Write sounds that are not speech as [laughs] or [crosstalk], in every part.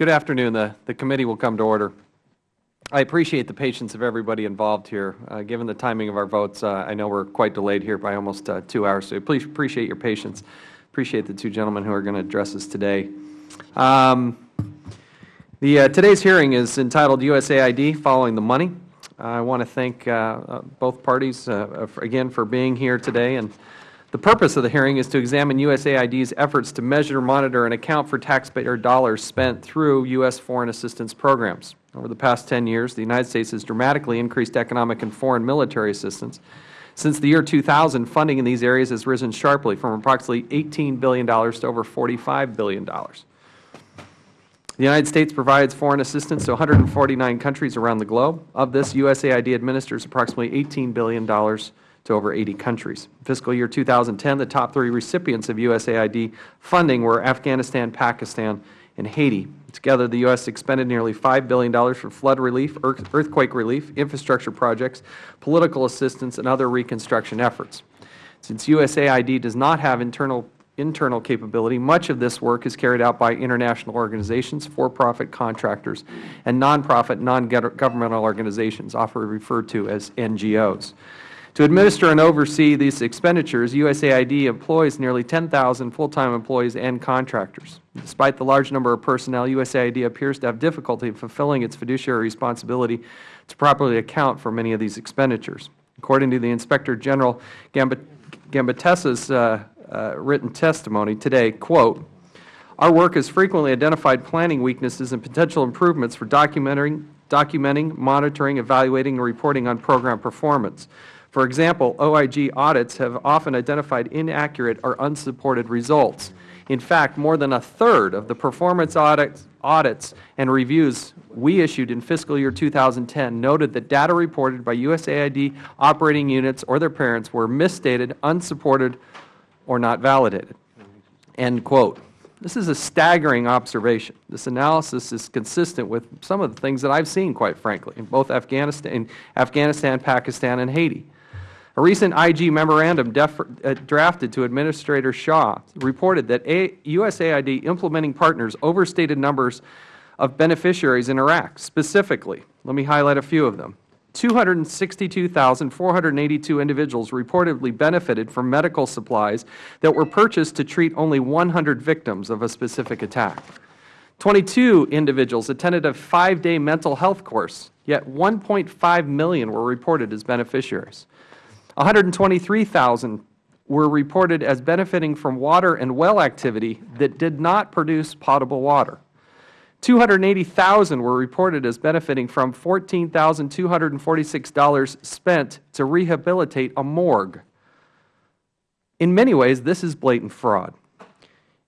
Good afternoon. The, the committee will come to order. I appreciate the patience of everybody involved here. Uh, given the timing of our votes, uh, I know we are quite delayed here by almost uh, two hours, so please appreciate your patience. Appreciate the two gentlemen who are going to address us today. Um, the, uh, today's hearing is entitled USAID Following the Money. I want to thank uh, uh, both parties again for being here today and the purpose of the hearing is to examine USAID's efforts to measure, monitor, and account for taxpayer dollars spent through U.S. foreign assistance programs. Over the past 10 years, the United States has dramatically increased economic and foreign military assistance. Since the year 2000, funding in these areas has risen sharply from approximately $18 billion to over $45 billion. The United States provides foreign assistance to 149 countries around the globe. Of this, USAID administers approximately $18 billion to over 80 countries. Fiscal year 2010, the top three recipients of USAID funding were Afghanistan, Pakistan, and Haiti. Together, the U.S. expended nearly $5 billion for flood relief, earthquake relief, infrastructure projects, political assistance, and other reconstruction efforts. Since USAID does not have internal internal capability, much of this work is carried out by international organizations, for-profit contractors, and nonprofit, non-governmental organizations, often referred to as NGOs. To administer and oversee these expenditures, USAID employs nearly 10,000 full-time employees and contractors. Despite the large number of personnel, USAID appears to have difficulty fulfilling its fiduciary responsibility to properly account for many of these expenditures. According to the Inspector General Gambatesa's uh, uh, written testimony today, quote, our work has frequently identified planning weaknesses and potential improvements for documenting, documenting monitoring, evaluating, and reporting on program performance. For example, OIG audits have often identified inaccurate or unsupported results. In fact, more than a third of the performance audits, audits and reviews we issued in fiscal year 2010 noted that data reported by USAID operating units or their parents were misstated, unsupported, or not validated. End quote. This is a staggering observation. This analysis is consistent with some of the things that I have seen, quite frankly, in both Afghanistan, Afghanistan Pakistan, and Haiti. A recent IG memorandum uh, drafted to Administrator Shah reported that USAID implementing partners overstated numbers of beneficiaries in Iraq. Specifically, let me highlight a few of them. 262,482 individuals reportedly benefited from medical supplies that were purchased to treat only 100 victims of a specific attack. 22 individuals attended a five-day mental health course, yet 1.5 million were reported as beneficiaries. 123,000 were reported as benefiting from water and well activity that did not produce potable water. 280,000 were reported as benefiting from $14,246 spent to rehabilitate a morgue. In many ways, this is blatant fraud.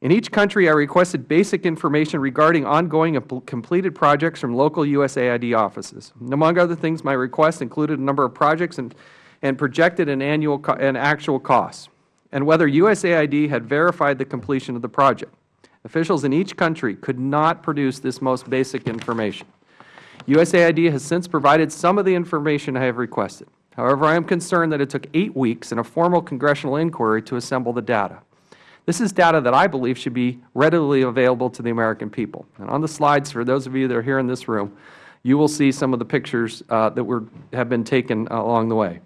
In each country, I requested basic information regarding ongoing and completed projects from local USAID offices. Among other things, my request included a number of projects and and projected an annual and actual costs, and whether USAID had verified the completion of the project. Officials in each country could not produce this most basic information. USAID has since provided some of the information I have requested. However, I am concerned that it took eight weeks and a formal congressional inquiry to assemble the data. This is data that I believe should be readily available to the American people. And on the slides, for those of you that are here in this room, you will see some of the pictures uh, that were, have been taken along the way.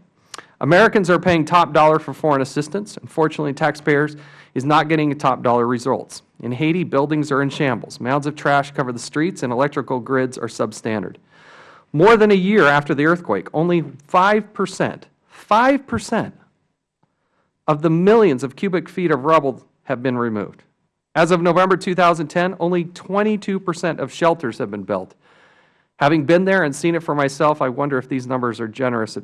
Americans are paying top dollar for foreign assistance. Unfortunately, taxpayers is not getting top dollar results. In Haiti, buildings are in shambles. Mounds of trash cover the streets, and electrical grids are substandard. More than a year after the earthquake, only 5 percent, 5 percent of the millions of cubic feet of rubble have been removed. As of November 2010, only 22 percent of shelters have been built. Having been there and seen it for myself, I wonder if these numbers are generous at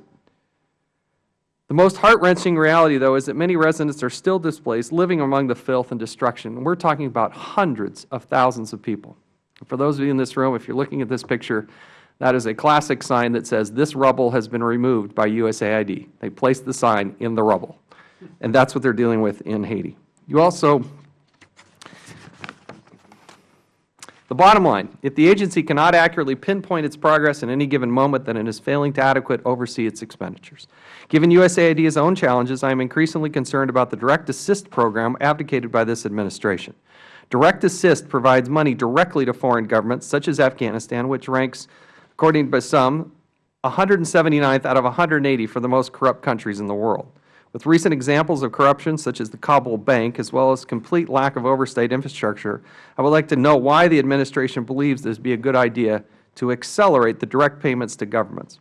the most heart-wrenching reality, though, is that many residents are still displaced, living among the filth and destruction. We are talking about hundreds of thousands of people. For those of you in this room, if you are looking at this picture, that is a classic sign that says this rubble has been removed by USAID. They placed the sign in the rubble. And that is what they are dealing with in Haiti. You also The bottom line, if the agency cannot accurately pinpoint its progress in any given moment, then it is failing to adequately oversee its expenditures. Given USAID's own challenges, I am increasingly concerned about the Direct Assist program advocated by this administration. Direct Assist provides money directly to foreign governments, such as Afghanistan, which ranks, according to some, 179th out of 180 for the most corrupt countries in the world. With recent examples of corruption, such as the Kabul Bank, as well as complete lack of oversight infrastructure, I would like to know why the Administration believes this would be a good idea to accelerate the direct payments to governments.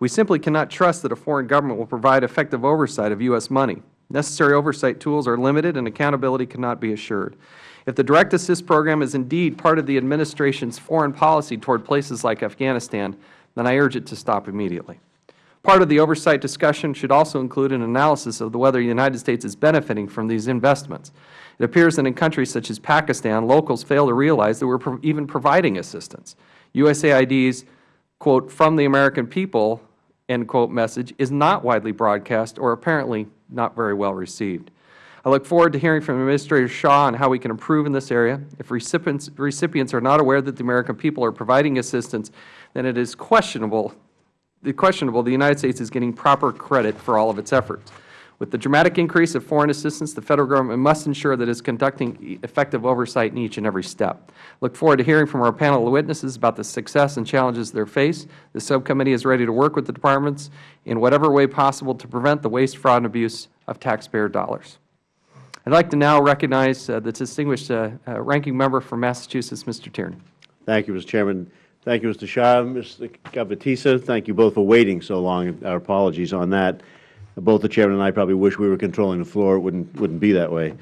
We simply cannot trust that a foreign government will provide effective oversight of U.S. money. Necessary oversight tools are limited and accountability cannot be assured. If the Direct Assist Program is indeed part of the Administration's foreign policy toward places like Afghanistan, then I urge it to stop immediately. Part of the oversight discussion should also include an analysis of whether the United States is benefiting from these investments. It appears that in countries such as Pakistan, locals fail to realize that we are even providing assistance. USAID's, quote, from the American people, end quote, message is not widely broadcast or apparently not very well received. I look forward to hearing from Administrator Shah on how we can improve in this area. If recipients, recipients are not aware that the American people are providing assistance, then it is questionable, questionable the United States is getting proper credit for all of its efforts. With the dramatic increase of foreign assistance, the Federal Government must ensure that it is conducting effective oversight in each and every step. Look forward to hearing from our panel of witnesses about the success and challenges they face. The subcommittee is ready to work with the departments in whatever way possible to prevent the waste, fraud, and abuse of taxpayer dollars. I would like to now recognize uh, the distinguished uh, uh, ranking member from Massachusetts, Mr. Tierney. Thank you, Mr. Chairman. Thank you, Mr. Shah. Mr. Gambatesa, thank you both for waiting so long. Our apologies on that. Both the Chairman and I probably wish we were controlling the floor. It wouldn't, wouldn't be that way.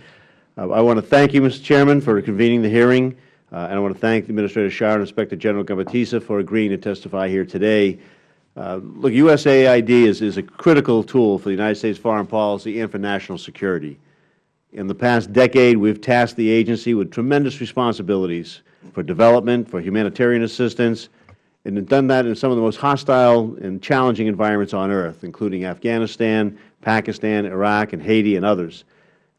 Uh, I want to thank you, Mr. Chairman, for convening the hearing. Uh, and I want to thank Administrator Shah and Inspector General Gambatesa for agreeing to testify here today. Uh, look, USAID is, is a critical tool for the United States foreign policy and for national security. In the past decade, we have tasked the agency with tremendous responsibilities for development, for humanitarian assistance, and done that in some of the most hostile and challenging environments on earth, including Afghanistan, Pakistan, Iraq, and Haiti, and others.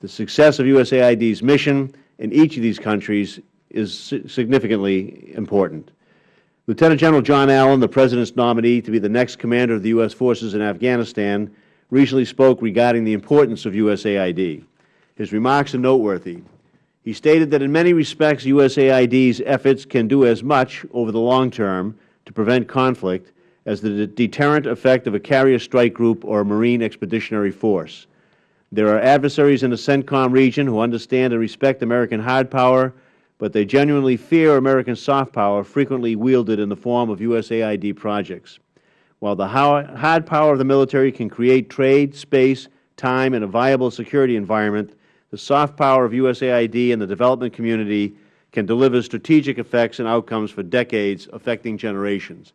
The success of USAID's mission in each of these countries is significantly important. Lieutenant General John Allen, the President's nominee to be the next commander of the U.S. forces in Afghanistan, recently spoke regarding the importance of USAID. His remarks are noteworthy. He stated that in many respects USAID's efforts can do as much over the long term to prevent conflict as the deterrent effect of a carrier strike group or a Marine expeditionary force. There are adversaries in the CENTCOM region who understand and respect American hard power, but they genuinely fear American soft power frequently wielded in the form of USAID projects. While the hard power of the military can create trade, space, time, and a viable security environment, the soft power of USAID and the development community can deliver strategic effects and outcomes for decades, affecting generations.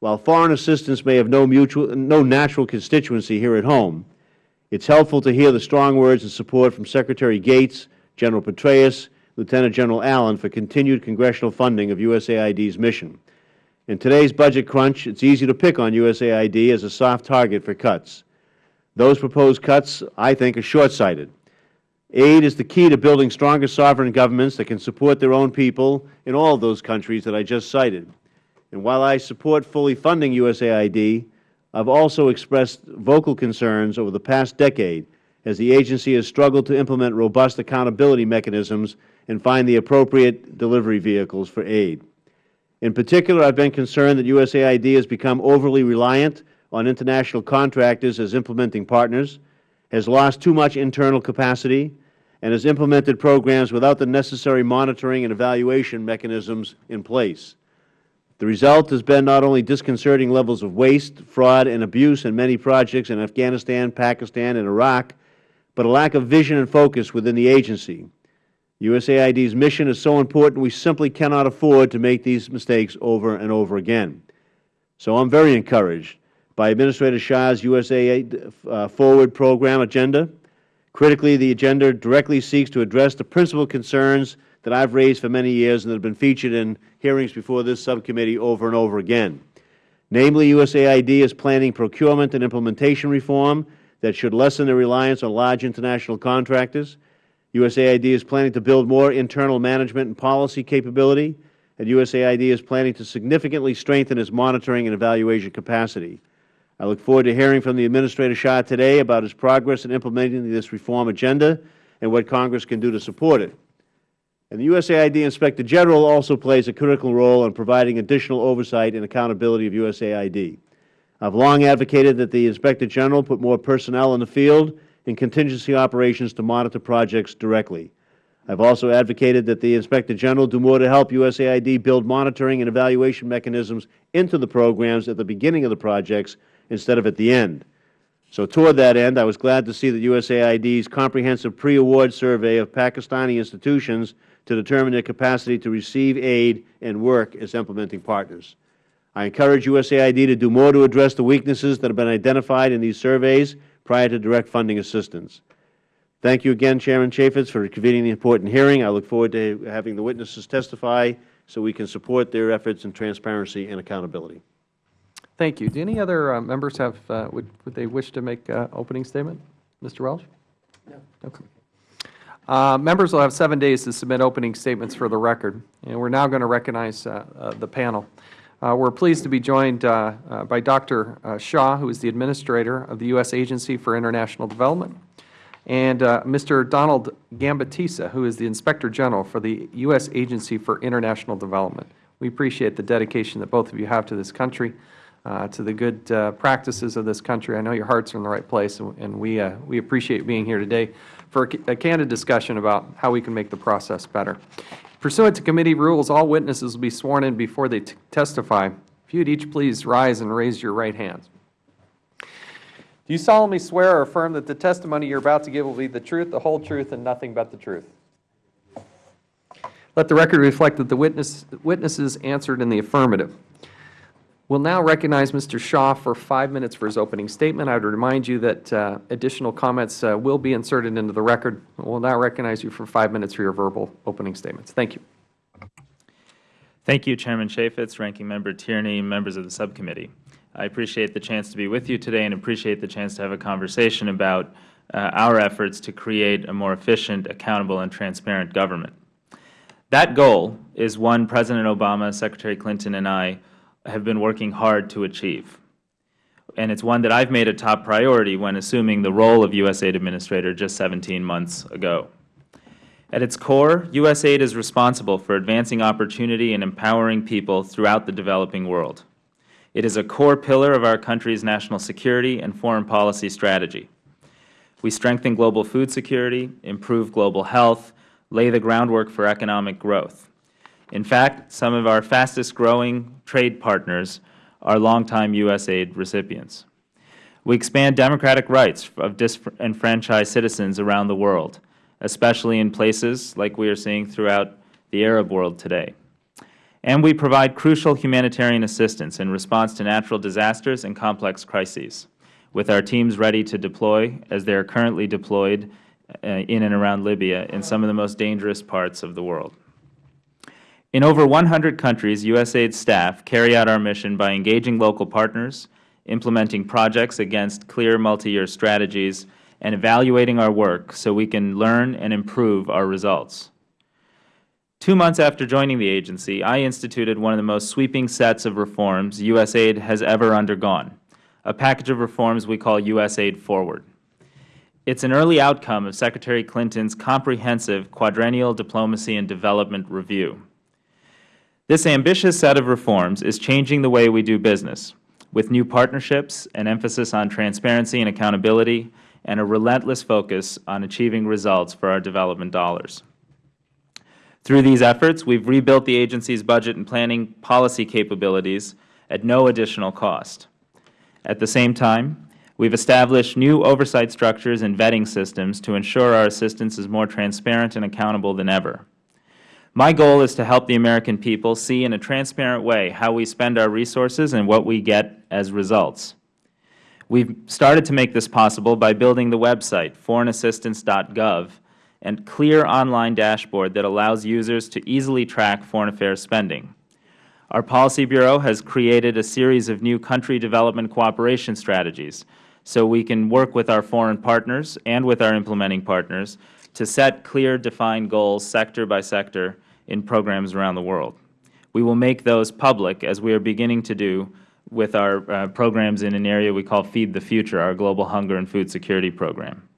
While foreign assistance may have no, mutual, no natural constituency here at home, it is helpful to hear the strong words of support from Secretary Gates, General Petraeus, Lieutenant General Allen for continued congressional funding of USAID's mission. In today's budget crunch, it is easy to pick on USAID as a soft target for cuts. Those proposed cuts, I think, are short-sighted. Aid is the key to building stronger sovereign governments that can support their own people in all those countries that I just cited. And while I support fully funding USAID, I have also expressed vocal concerns over the past decade as the agency has struggled to implement robust accountability mechanisms and find the appropriate delivery vehicles for aid. In particular, I have been concerned that USAID has become overly reliant on international contractors as implementing partners, has lost too much internal capacity, and has implemented programs without the necessary monitoring and evaluation mechanisms in place. The result has been not only disconcerting levels of waste, fraud, and abuse in many projects in Afghanistan, Pakistan, and Iraq, but a lack of vision and focus within the agency. USAID's mission is so important we simply cannot afford to make these mistakes over and over again. So I am very encouraged by Administrator Shah's USAID uh, Forward program agenda Critically, the agenda directly seeks to address the principal concerns that I have raised for many years and that have been featured in hearings before this subcommittee over and over again. Namely, USAID is planning procurement and implementation reform that should lessen the reliance on large international contractors. USAID is planning to build more internal management and policy capability, and USAID is planning to significantly strengthen its monitoring and evaluation capacity. I look forward to hearing from the Administrator Shah today about his progress in implementing this reform agenda and what Congress can do to support it. And the USAID Inspector General also plays a critical role in providing additional oversight and accountability of USAID. I have long advocated that the Inspector General put more personnel in the field in contingency operations to monitor projects directly. I have also advocated that the Inspector General do more to help USAID build monitoring and evaluation mechanisms into the programs at the beginning of the projects instead of at the end. So toward that end, I was glad to see that USAID's comprehensive pre-award survey of Pakistani institutions to determine their capacity to receive aid and work as implementing partners. I encourage USAID to do more to address the weaknesses that have been identified in these surveys prior to direct funding assistance. Thank you again, Chairman Chaffetz, for convening the important hearing. I look forward to having the witnesses testify so we can support their efforts in transparency and accountability. Thank you. Do any other uh, members have, uh, would, would they wish to make an opening statement? Mr. Welch? No. Okay. Uh, members will have seven days to submit opening statements for the record. And we are now going to recognize uh, uh, the panel. Uh, we are pleased to be joined by Dr. Shah, who is the Administrator of the U.S. Agency for International Development, and Mr. Donald Gambatesa, who is the Inspector General for the U.S. Agency for International Development. We appreciate the dedication that both of you have to this country uh, to the good uh, practices of this country. I know your hearts are in the right place, and, and we, uh, we appreciate being here today for a, a, candid discussion about how we can make the process better. Pursuant to committee rules, all witnesses will be sworn in before they testify. If you would each please rise and raise your right hands. Do you solemnly swear or affirm that the testimony you are about to give will be the truth, the whole truth, and nothing but the truth? Let the record reflect that the witness, witnesses answered in the affirmative. We'll now recognize Mr. Shah for five minutes for his opening statement. I would remind you that uh, additional comments uh, will be inserted into the record. We'll now recognize you for five minutes for your verbal opening statements. Thank you. Thank you, Chairman Chaffetz, Ranking Member Tierney, members of the subcommittee. I appreciate the chance to be with you today and appreciate the chance to have a conversation about uh, our efforts to create a more efficient, accountable, and transparent government. That goal is one President Obama, Secretary Clinton, and I have been working hard to achieve. And it's one that I've made a top priority when assuming the role of USAID Administrator just 17 months ago. At its core, USAID is responsible for advancing opportunity and empowering people throughout the developing world. It is a core pillar of our country's national security and foreign policy strategy. We strengthen global food security, improve global health, lay the groundwork for economic growth. In fact, some of our fastest growing trade partners are longtime USAID recipients. We expand democratic rights of disenfranchised citizens around the world, especially in places like we are seeing throughout the Arab world today. And we provide crucial humanitarian assistance in response to natural disasters and complex crises, with our teams ready to deploy, as they are currently deployed uh, in and around Libya in some of the most dangerous parts of the world. In over 100 countries, USAID staff carry out our mission by engaging local partners, implementing projects against clear multi-year strategies, and evaluating our work so we can learn and improve our results. Two months after joining the agency, I instituted one of the most sweeping sets of reforms USAID has ever undergone, a package of reforms we call USAID Forward. It is an early outcome of Secretary Clinton's comprehensive quadrennial diplomacy and development review. This ambitious set of reforms is changing the way we do business, with new partnerships, an emphasis on transparency and accountability, and a relentless focus on achieving results for our development dollars. Through these efforts, we have rebuilt the agency's budget and planning policy capabilities at no additional cost. At the same time, we have established new oversight structures and vetting systems to ensure our assistance is more transparent and accountable than ever. My goal is to help the American people see in a transparent way how we spend our resources and what we get as results. We have started to make this possible by building the website, foreignassistance.gov, and clear online dashboard that allows users to easily track foreign affairs spending. Our Policy Bureau has created a series of new country development cooperation strategies so we can work with our foreign partners and with our implementing partners to set clear, defined goals sector by sector in programs around the world. We will make those public, as we are beginning to do with our uh, programs in an area we call Feed the Future, our global hunger and food security program.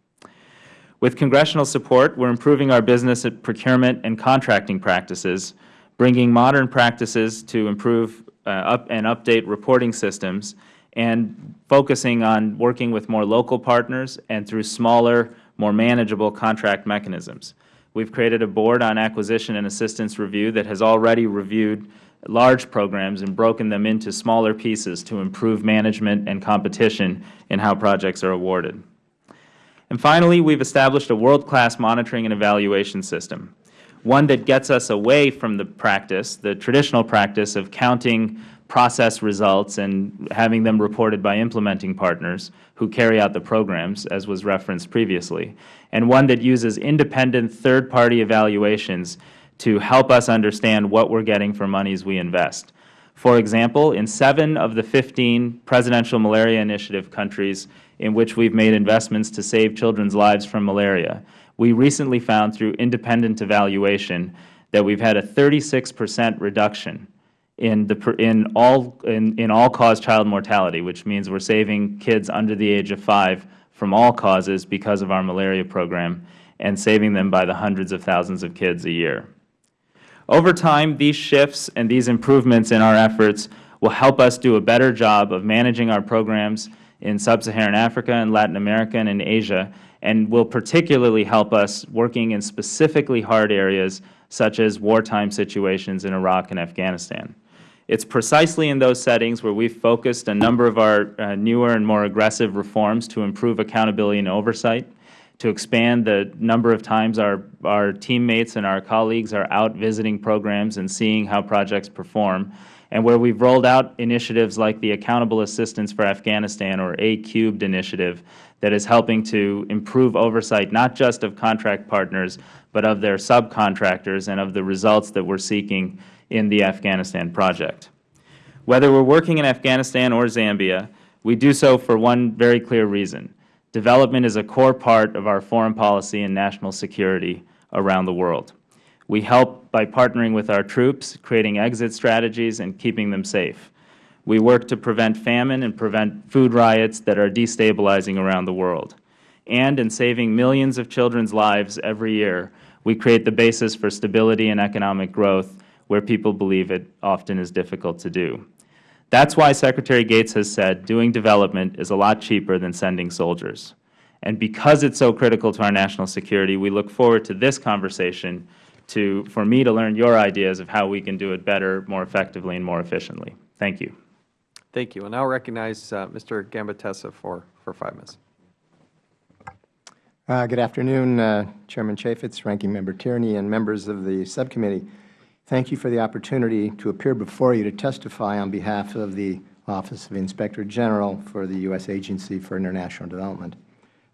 With Congressional support, we are improving our business procurement and contracting practices, bringing modern practices to improve uh, up and update reporting systems, and focusing on working with more local partners and through smaller, more manageable contract mechanisms. We have created a board on acquisition and assistance review that has already reviewed large programs and broken them into smaller pieces to improve management and competition in how projects are awarded. And finally, we have established a world-class monitoring and evaluation system, one that gets us away from the practice, the traditional practice of counting process results and having them reported by implementing partners who carry out the programs, as was referenced previously, and one that uses independent third-party evaluations to help us understand what we are getting for monies we invest. For example, in seven of the 15 Presidential Malaria Initiative countries in which we have made investments to save children's lives from malaria, we recently found through independent evaluation that we have had a 36 percent reduction in, the, in, all, in, in all-cause child mortality, which means we are saving kids under the age of 5 from all causes because of our malaria program and saving them by the hundreds of thousands of kids a year. Over time, these shifts and these improvements in our efforts will help us do a better job of managing our programs in Sub-Saharan Africa and Latin America and in Asia, and will particularly help us working in specifically hard areas such as wartime situations in Iraq and Afghanistan. It is precisely in those settings where we have focused a number of our uh, newer and more aggressive reforms to improve accountability and oversight, to expand the number of times our, our teammates and our colleagues are out visiting programs and seeing how projects perform, and where we have rolled out initiatives like the Accountable Assistance for Afghanistan, or A-Cubed initiative, that is helping to improve oversight not just of contract partners, but of their subcontractors and of the results that we are seeking in the Afghanistan project. Whether we are working in Afghanistan or Zambia, we do so for one very clear reason. Development is a core part of our foreign policy and national security around the world. We help by partnering with our troops, creating exit strategies, and keeping them safe. We work to prevent famine and prevent food riots that are destabilizing around the world. And in saving millions of children's lives every year, we create the basis for stability and economic growth where people believe it often is difficult to do. That is why Secretary Gates has said doing development is a lot cheaper than sending soldiers. And because it is so critical to our national security, we look forward to this conversation to, for me to learn your ideas of how we can do it better, more effectively, and more efficiently. Thank you. Thank you. I now recognize uh, Mr. Gambatesa for, for five minutes. Uh, good afternoon, uh, Chairman Chaffetz, Ranking Member Tierney, and members of the subcommittee. Thank you for the opportunity to appear before you to testify on behalf of the Office of Inspector General for the U.S. Agency for International Development.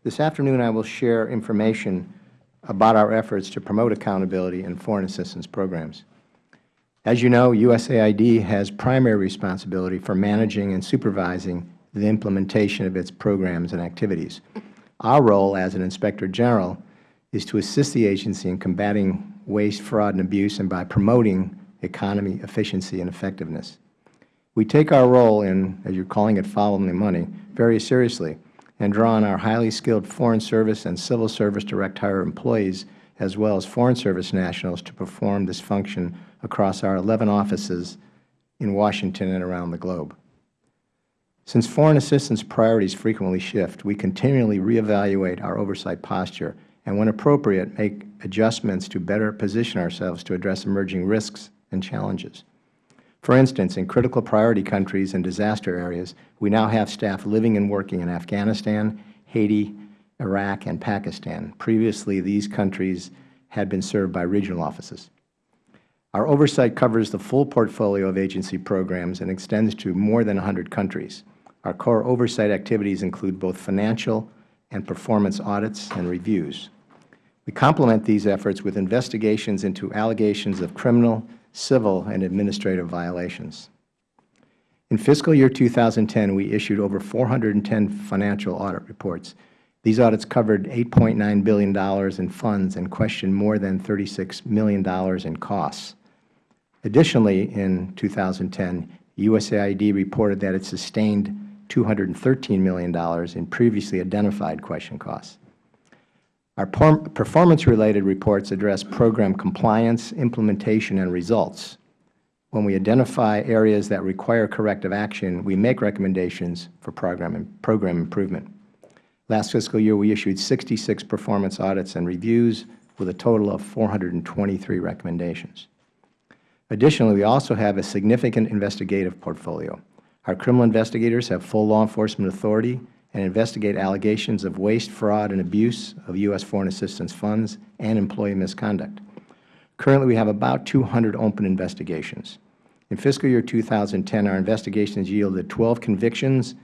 This afternoon I will share information about our efforts to promote accountability in foreign assistance programs. As you know, USAID has primary responsibility for managing and supervising the implementation of its programs and activities. Our role as an Inspector General is to assist the agency in combating waste, fraud, and abuse, and by promoting economy, efficiency, and effectiveness. We take our role in, as you are calling it, following the money, very seriously and draw on our highly skilled Foreign Service and Civil Service direct hire employees as well as Foreign Service nationals to perform this function across our 11 offices in Washington and around the globe. Since foreign assistance priorities frequently shift, we continually reevaluate our oversight posture and, when appropriate, make adjustments to better position ourselves to address emerging risks and challenges. For instance, in critical priority countries and disaster areas, we now have staff living and working in Afghanistan, Haiti, Iraq, and Pakistan. Previously, these countries had been served by regional offices. Our oversight covers the full portfolio of agency programs and extends to more than 100 countries. Our core oversight activities include both financial and performance audits and reviews. We complement these efforts with investigations into allegations of criminal, civil, and administrative violations. In fiscal year 2010, we issued over 410 financial audit reports. These audits covered $8.9 billion in funds and questioned more than $36 million in costs. Additionally, in 2010, USAID reported that it sustained $213 million in previously identified question costs. Our performance-related reports address program compliance, implementation, and results. When we identify areas that require corrective action, we make recommendations for program program improvement. Last fiscal year, we issued 66 performance audits and reviews with a total of 423 recommendations. Additionally, we also have a significant investigative portfolio. Our criminal investigators have full law enforcement authority and investigate allegations of waste, fraud, and abuse of U.S. foreign assistance funds and employee misconduct. Currently, we have about 200 open investigations. In fiscal year 2010, our investigations yielded 12 convictions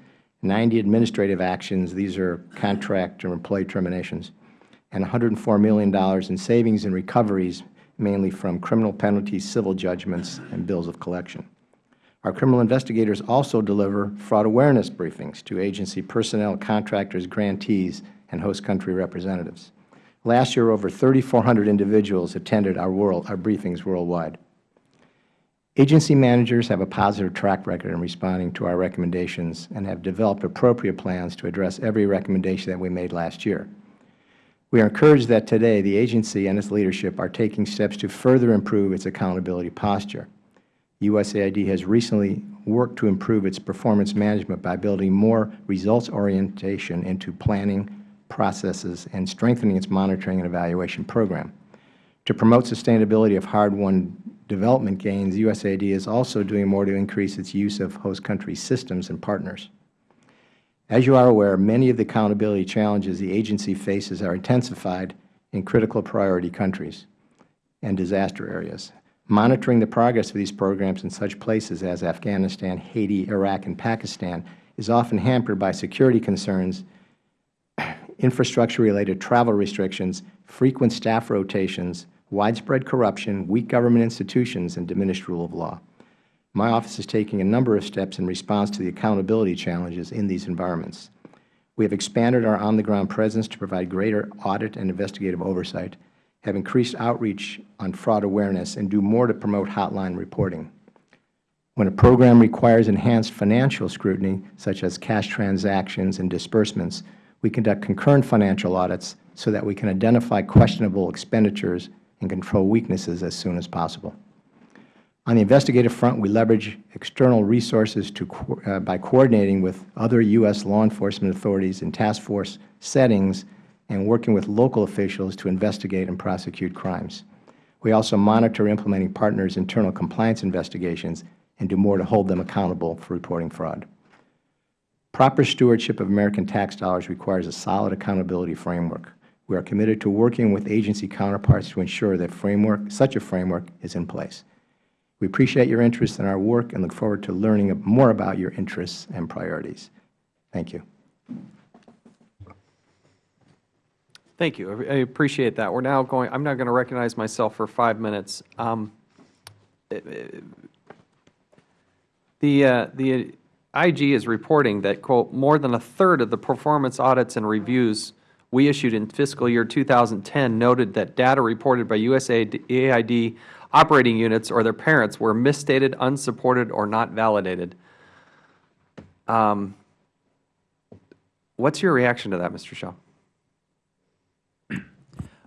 90 administrative actions, these are contract or employee terminations, and $104 million in savings and recoveries, mainly from criminal penalties, civil judgments, and bills of collection. Our criminal investigators also deliver fraud awareness briefings to agency personnel, contractors, grantees, and host country representatives. Last year, over 3,400 individuals attended our, world, our briefings worldwide. Agency managers have a positive track record in responding to our recommendations and have developed appropriate plans to address every recommendation that we made last year. We are encouraged that today the agency and its leadership are taking steps to further improve its accountability posture. USAID has recently worked to improve its performance management by building more results orientation into planning, processes, and strengthening its monitoring and evaluation program. To promote sustainability of hard-won development gains, USAID is also doing more to increase its use of host country systems and partners. As you are aware, many of the accountability challenges the agency faces are intensified in critical priority countries and disaster areas. Monitoring the progress of these programs in such places as Afghanistan, Haiti, Iraq, and Pakistan is often hampered by security concerns, [clears throat] infrastructure-related travel restrictions, frequent staff rotations, widespread corruption, weak government institutions, and diminished rule of law. My office is taking a number of steps in response to the accountability challenges in these environments. We have expanded our on-the-ground presence to provide greater audit and investigative oversight, have increased outreach on fraud awareness, and do more to promote hotline reporting. When a program requires enhanced financial scrutiny, such as cash transactions and disbursements, we conduct concurrent financial audits so that we can identify questionable expenditures and control weaknesses as soon as possible. On the investigative front, we leverage external resources to, uh, by coordinating with other U.S. law enforcement authorities in task force settings and working with local officials to investigate and prosecute crimes. We also monitor implementing partners' internal compliance investigations and do more to hold them accountable for reporting fraud. Proper stewardship of American tax dollars requires a solid accountability framework. We are committed to working with agency counterparts to ensure that framework, such a framework is in place. We appreciate your interest in our work and look forward to learning more about your interests and priorities. Thank you. Thank you. I appreciate that. We're now going, I'm now going to recognize myself for five minutes. Um, the, uh, the IG is reporting that, quote, more than a third of the performance audits and reviews we issued in fiscal year 2010 noted that data reported by USAID operating units or their parents were misstated, unsupported, or not validated. Um, what's your reaction to that, Mr. Shah?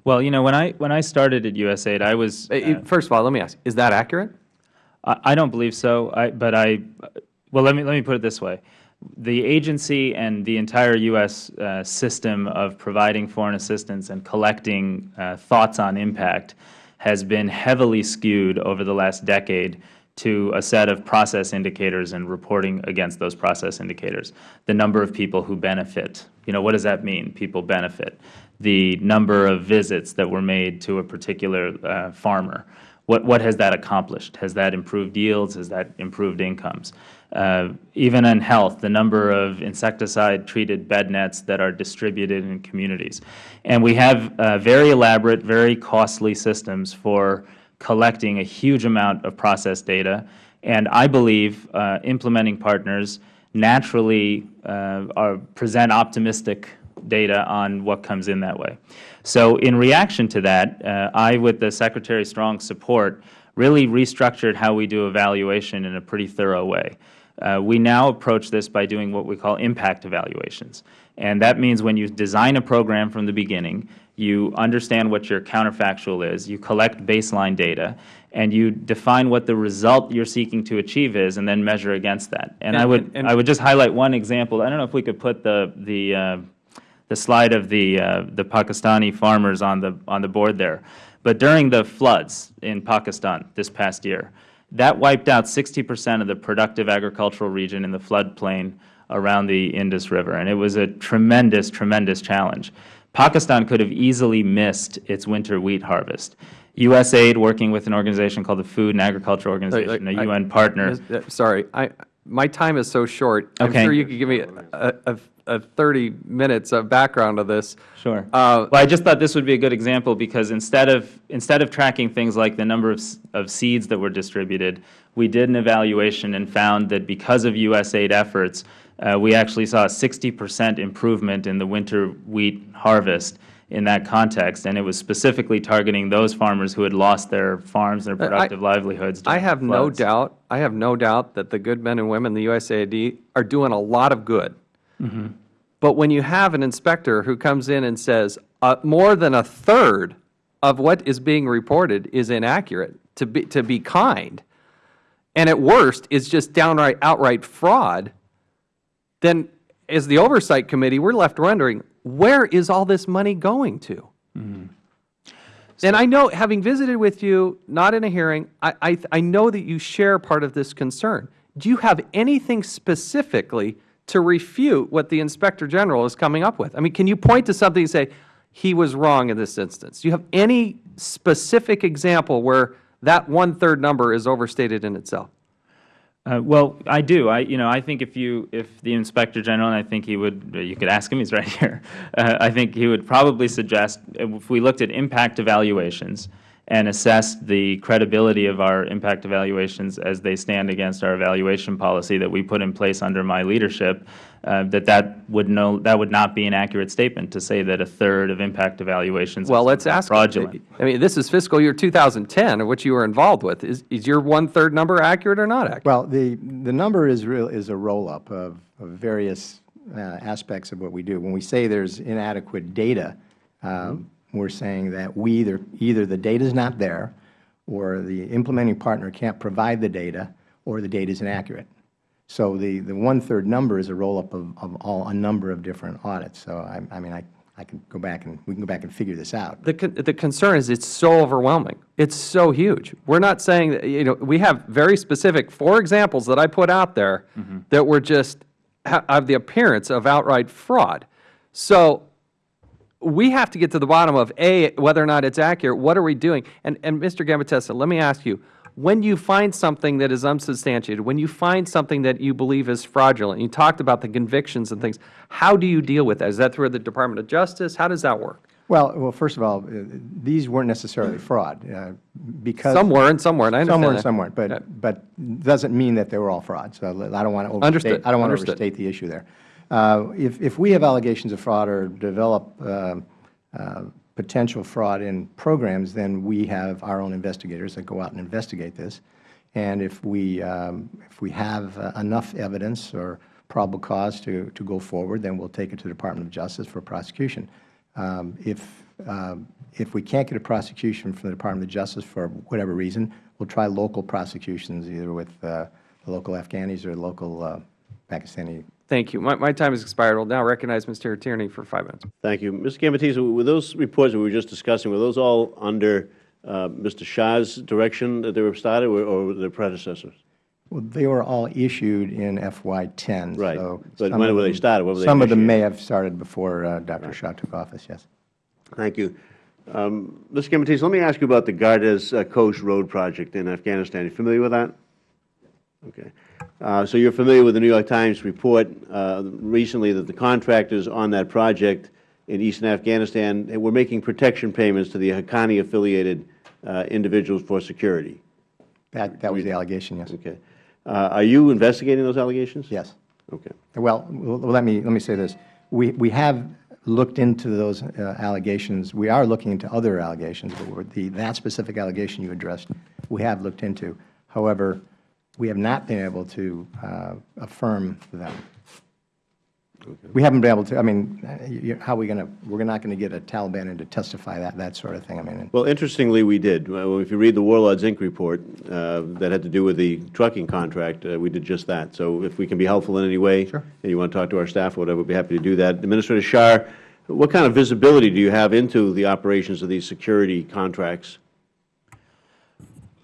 Well, you know, when I when I started at USAID, I was uh, first of all, let me ask: Is that accurate? I, I don't believe so. I, but I, well, let me let me put it this way: the agency and the entire U.S. Uh, system of providing foreign assistance and collecting uh, thoughts on impact has been heavily skewed over the last decade to a set of process indicators and reporting against those process indicators. The number of people who benefit. You know, what does that mean, people benefit? The number of visits that were made to a particular uh, farmer. What, what has that accomplished? Has that improved yields? Has that improved incomes? Uh, even in health, the number of insecticide-treated bed nets that are distributed in communities. And we have uh, very elaborate, very costly systems for collecting a huge amount of process data. And I believe uh, implementing partners naturally uh, are, present optimistic data on what comes in that way. So in reaction to that, uh, I, with the Secretary Strong's support, really restructured how we do evaluation in a pretty thorough way. Uh, we now approach this by doing what we call impact evaluations. And that means when you design a program from the beginning, you understand what your counterfactual is, you collect baseline data, and you define what the result you're seeking to achieve is, and then measure against that. And I And- would, and- I would just highlight one example. I don't know if we could put the, the, uh, the slide of the, uh, the Pakistani farmers on the, on the board there. But during the floods in Pakistan this past year, that wiped out 60 percent of the productive agricultural region in the floodplain around the Indus River. And it was a tremendous, tremendous challenge. Pakistan could have easily missed its winter wheat harvest. USAID, working with an organization called the Food and Agriculture Organization, a UN partner, uh, Sorry, I, my time is so short. I'm Okay. sure you could give me a, a, a 30 minutes of background of this. Sure. Uh, well, I just thought this would be a good example because instead of instead of tracking things like the number of, of seeds that were distributed, we did an evaluation and found that because of USAID efforts, uh, we actually saw a 60 percent improvement in the winter wheat harvest in that context, and it was specifically targeting those farmers who had lost their farms and their Uh, I- productive livelihoods. I have no doubt, I have no doubt that the good men and women, in the USAID, are doing a lot of good. But when you have an inspector who comes in and says, uh, more than a third of what is being reported is inaccurate, to be, to be kind, and at worst is just downright, outright fraud, then as the Oversight Committee, we're left wondering, where is all this money going to? And I know, having visited with you, not in a hearing, I, I, I know that you share part of this concern. Do you have anything specifically to refute what the Inspector General is coming up with? I mean, can you point to something and say, he was wrong in this instance? Do you have any specific example where that one-third number is overstated in itself? Uh, well, I do. I, you know, I think if you, if the Inspector General, and I think he would, you could ask him. He's right here. [laughs] Uh, I think he would probably suggest if we looked at impact evaluations and assess the credibility of our impact evaluations as they stand against our evaluation policy that we put in place under my leadership, uh, that that would no, that would not be an accurate statement to say that a third of impact evaluations Well, let's ask. fraudulent. I mean, this is fiscal year 2010, which you were involved with. Is, is your one-third number accurate or not accurate? Well, the, the number is real, is a roll-up of, of various uh, aspects of what we do. When we say there's inadequate data, um, we're saying that we either, either the data is not there, or the implementing partner can't provide the data, or the data is inaccurate. So the, the one-third number is a roll-up of, of all, a number of different audits. So I, I mean, I, I can go back and, we can go back and figure this out. The, con- the concern is it's so overwhelming. It's so huge. We're not saying, that you know, we have very specific, four examples that I put out there mm-hmm. that were just, ha- have the appearance of outright fraud. So we have to get to the bottom of, A, whether or not it's accurate, what are we doing? And, and Mr. Gambatesa, let me ask you, when you find something that is unsubstantiated, when you find something that you believe is fraudulent, you talked about the convictions and things, how do you deal with that? Is that through the Department of Justice? How does that work? Well, well, first of all, uh, these weren't necessarily fraud, uh, because. Some were and some weren't, I understand Some were and some weren't, Yeah. but, but doesn't mean that they were all fraud. So I don't want to overstate, Understood, I don't want to overstate the issue there. Uh, If, if we have allegations of fraud or develop uh, uh, potential fraud in programs, then we have our own investigators that go out and investigate this. And if we, um, if we have enough evidence or probable cause to, to go forward, then we'll take it to the Department of Justice for prosecution. Um, If, um, if we can't get a prosecution from the Department of Justice for whatever reason, we'll try local prosecutions, either with uh, the local Afghanis or local uh, Pakistani. Thank you. My, my time has expired. We'll now recognize Mr. Tierney for five minutes. Thank you. Mr. Gambatesa, were those reports that we were just discussing, were those all under uh, Mr. Shah's direction that they were started, or- or were their predecessors? Well, they were all issued in FY10. Right. so But some when of were they them- started? When were they Some of them may have started before uh, Dr. Shah took office, yes. Thank you. Um, Mr. Gambatesa, let me ask you about the Gardez uh, Khost Road project in Afghanistan. Are you familiar with that? Okay. Uh, So you're familiar with the New York Times report uh, recently that the contractors on that project in eastern Afghanistan were making protection payments to the Haqqani-affiliated uh, individuals for security. That, that was the allegation, yes. Okay. Uh, Are you investigating those allegations? Yes. Okay. Well, well, let me, let me say this. We, we have looked into those uh, allegations. We are looking into other allegations, but the, that specific allegation you addressed, we have looked into. However, we have not been able to uh, affirm them. We haven't been able to, I mean, you- how are we going to, we're not going to get a Taliban in to testify, that, that sort of thing. I mean, Well, interestingly, we did. Well, If you read the Warlords, Inc. report uh, that had to do with the trucking contract, uh, we did just that. So if we can be helpful in any way, Sure. and you want to talk to our staff or whatever, we'd be happy to do that. Administrator Shah, what kind of visibility do you have into the operations of these security contracts?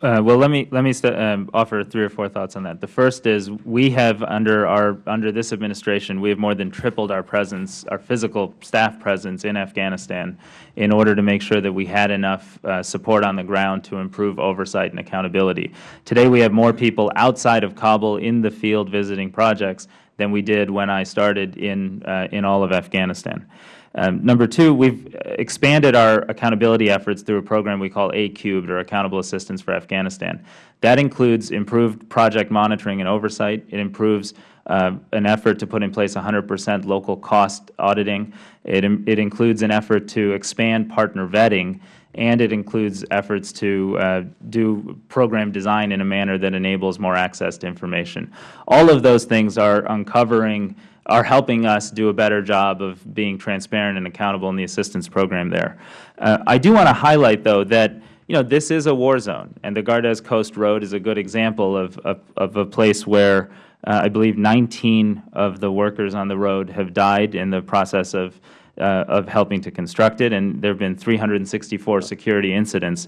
Uh, well, let me let me um, offer three or four thoughts on that. The first is we have under our under this administration we have more than tripled our presence, our physical staff presence in Afghanistan, in order to make sure that we had enough uh, support on the ground to improve oversight and accountability. Today, we have more people outside of Kabul in the field visiting projects than we did when I started in uh, in all of Afghanistan. Um, number two, we've expanded our accountability efforts through a program we call A-Cubed, or Accountable Assistance for Afghanistan. That includes improved project monitoring and oversight. It improves uh, an effort to put in place 100 percent local cost auditing. It, it includes an effort to expand partner vetting, and it includes efforts to uh, do program design in a manner that enables more access to information. All of those things are uncovering are helping us do a better job of being transparent and accountable in the assistance program there. Uh, I do want to highlight, though, that you know this is a war zone, and the Gardez Khost Road is a good example of, of, of a place where uh, I believe 19 of the workers on the road have died in the process of uh, of helping to construct it, and there have been 364 security incidents.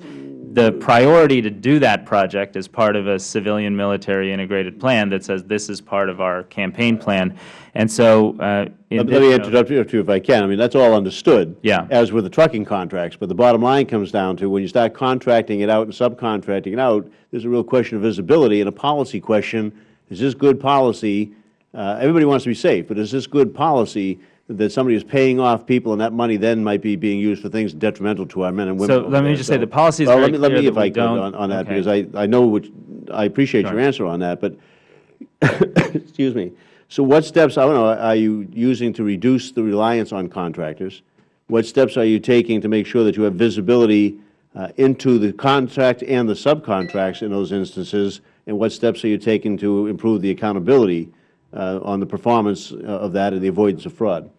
The priority to do that project is part of a civilian-military integrated plan that says this is part of our campaign plan. And so, uh, let me interrupt you if I can. I mean, that's all understood. Yeah. As with the trucking contracts. But the bottom line comes down to when you start contracting it out and subcontracting it out, there's a real question of visibility and a policy question. Is this good policy? Uh, everybody wants to be safe, but is this good policy that somebody is paying off people and that money then might be being used for things detrimental to our men and women? So let me there? just say the policy is Well, very let me- let me, if I could, on on that, okay. because I I know, which- I appreciate your answer on that, but [coughs] excuse me. So what steps, I don't know, are you using to reduce the reliance on contractors? What steps are you taking to make sure that you have visibility uh, into the contract and the subcontracts in those instances? And what steps are you taking to improve the accountability uh, on the performance uh, of that and the avoidance of fraud?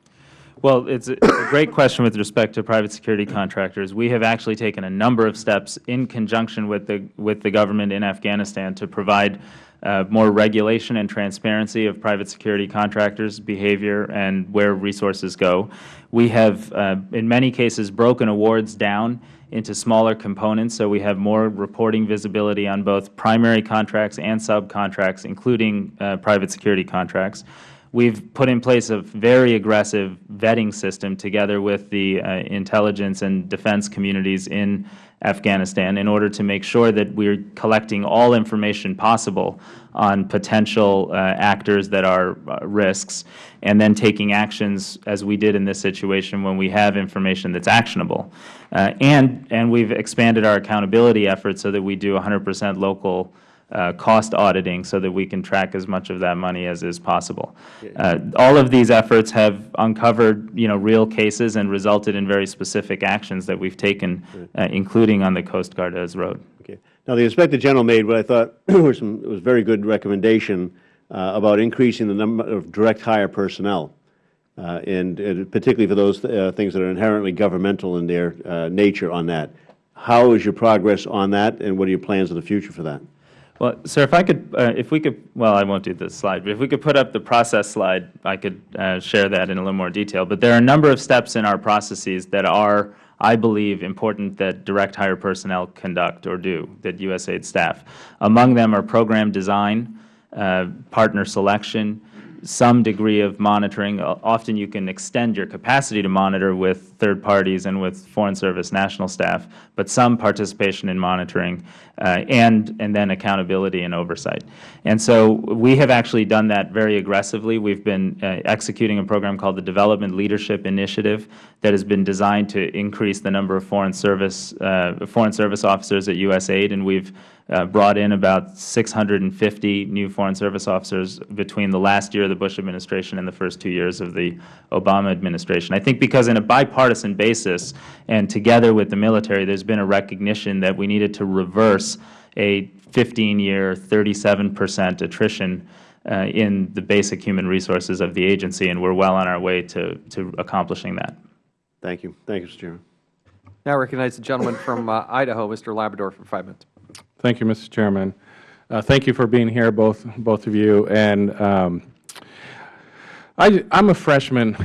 Well, it's a great question with respect to private security contractors. We have actually taken a number of steps in conjunction with the, with the government in Afghanistan to provide uh, more regulation and transparency of private security contractors' behavior and where resources go. We have, uh, in many cases, broken awards down into smaller components, so we have more reporting visibility on both primary contracts and subcontracts, including uh, private security contracts. We've put in place a very aggressive vetting system together with the uh, intelligence and defense communities in Afghanistan in order to make sure that we're collecting all information possible on potential uh, actors that are uh, risks, and then taking actions, as we did in this situation, when we have information that's actionable. Uh, and, and we've expanded our accountability efforts so that we do 100 percent local uh, cost auditing so that we can track as much of that money as is possible. Uh, all of these efforts have uncovered, you know, real cases and resulted in very specific actions that we've taken, uh, including on the Khost Gardez road. Okay. Now, the Inspector General made what I thought [clears throat] was some, was very good recommendation uh, about increasing the number of direct hire personnel, uh, and and particularly for those uh, things that are inherently governmental in their uh, nature on that. How is your progress on that, and what are your plans in the future for that? Well, sir, if I could, uh, if we could, well, I won't do this slide, but if we could put up the process slide, I could uh, share that in a little more detail. But there are a number of steps in our processes that are, I believe, important that direct hire personnel conduct or do, that USAID staff. Among them are program design, uh, partner selection, some degree of monitoring. Often you can extend your capacity to monitor with third parties and with Foreign Service national staff, but some participation in monitoring, uh, and, and then accountability and oversight. And so we have actually done that very aggressively. We've been uh, executing a program called the Development Leadership Initiative that has been designed to increase the number of Foreign Service, uh, Foreign Service officers at USAID, and we've uh, brought in about 650 new Foreign Service officers between the last year of the Bush administration and the first two years of the Obama administration. I think because in a bipartisan basis and together with the military, there's been a recognition that we needed to reverse a 15-year, 37 percent attrition uh, in the basic human resources of the agency, and we're well on our way to, to accomplishing that. Thank you. Thank you, Mr. Chairman. Now I recognize the gentleman from uh, Idaho, Mr. Labrador, for five minutes. Thank you, Mr. Chairman. Uh, Thank you for being here, both, both of you. And um, I, I'm a freshman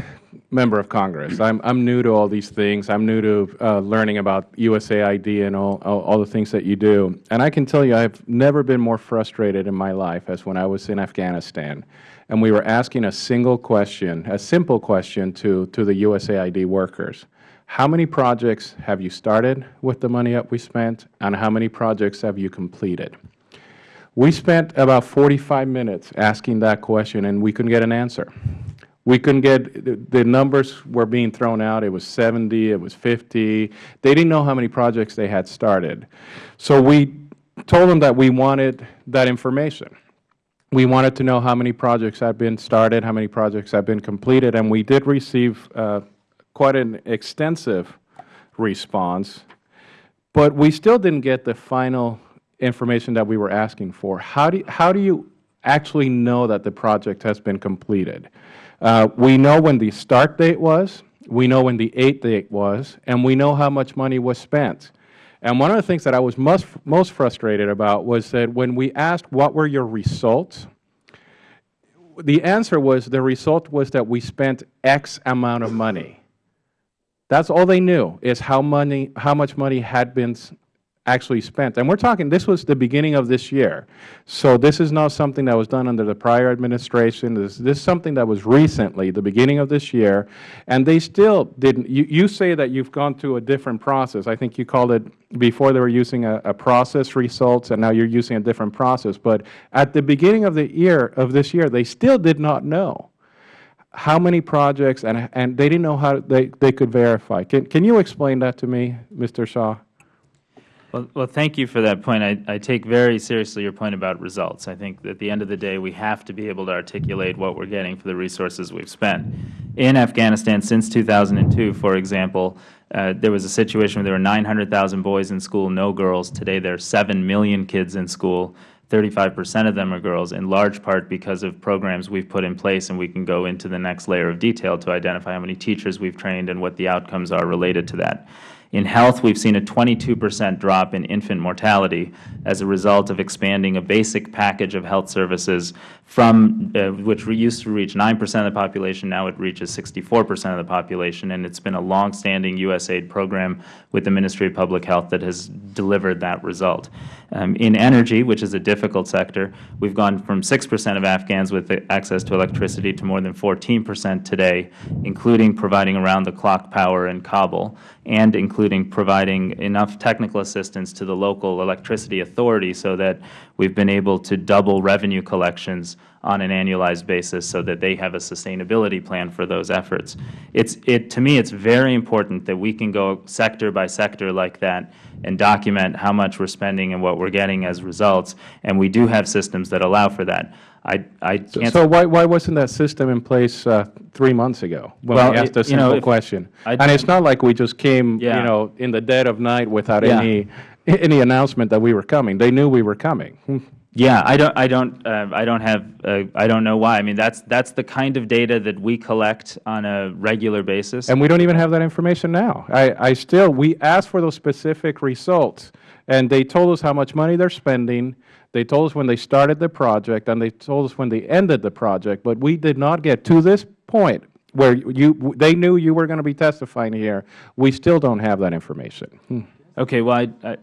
member of Congress. I'm, I'm new to all these things. I'm new to uh, learning about USAID and all, all, all the things that you do. And I can tell you, I've never been more frustrated in my life as when I was in Afghanistan. And we were asking a single question, a simple question to, to the USAID workers. How many projects have you started with the money that we spent, and how many projects have you completed? We spent about 45 minutes asking that question, and we couldn't get an answer. We couldn't get, the- numbers were being thrown out. It was 70, it was 50. They didn't know how many projects they had started. So we told them that we wanted that information. We wanted to know how many projects had been started, how many projects had been completed, and we did receive uh, quite an extensive response. But we still didn't get the final information that we were asking for. How do, how do you actually know that the project has been completed? Uh, we know when the start date was, we know when the eight date was, and we know how much money was spent. And one of the things that I was most, most frustrated about was that when we asked what were your results, the answer was the result was that we spent X amount of money. That's all they knew is how money, how much money had been actually spent. And we're talking, this was the beginning of this year. So this is not something that was done under the prior administration. This, this is something that was recently, the beginning of this year. And they still didn't, you, you say that you've gone through a different process. I think you called it, before they were using a, a process results, and now you're using a different process. But at the beginning of the year, of this year, they still did not know how many projects, and, and they didn't know how they, they could verify. Can, can you explain that to me, Mr. Shah? Well, well, thank you for that point. I, I take very seriously your point about results. I think at the end of the day, we have to be able to articulate what we're getting for the resources we've spent. In Afghanistan, since 2002, for example, uh, there was a situation where there were 900,000 boys in school, no girls. Today, there are 7 million kids in school. 35 percent of them are girls, in large part because of programs we've put in place, and we can go into the next layer of detail to identify how many teachers we've trained and what the outcomes are related to that. In health, we've seen a 22 percent drop in infant mortality as a result of expanding a basic package of health services from, uh, which we used to reach 9 percent of the population, now it reaches 64 percent of the population, and it's been a longstanding USAID program with the Ministry of Public Health that has delivered that result. Um, in energy, which is a difficult sector, we've gone from 6 percent of Afghans with access to electricity to more than 14 percent today, including providing around-the-clock power in Kabul, and including providing enough technical assistance to the local electricity authority so that we've been able to double revenue collections on an annualized basis so that they have a sustainability plan for those efforts. It's, it, to me, it's very important that we can go sector by sector like that and document how much we're spending and what we're getting as results, and we do have systems that allow for that. I, I can't So why, why wasn't that system in place uh, three months ago when Well, we asked it- a you know, simple question? I And it's don't- like we just came, you know, in the dead of night without Yeah. any, any announcement that we were coming. They knew we were coming. Yeah, I don't, I don't, uh, I don't have, uh, I don't know why. I mean, that's that's the kind of data that we collect on a regular basis. And we don't even have that information now. I, I still, we asked for those specific results, and they told us how much money they're spending. They told us when they started the project, and they told us when they ended the project. But we did not get to this point where you, they knew you were going to be testifying here. We still don't have that information. Hmm. Okay, well, I, I,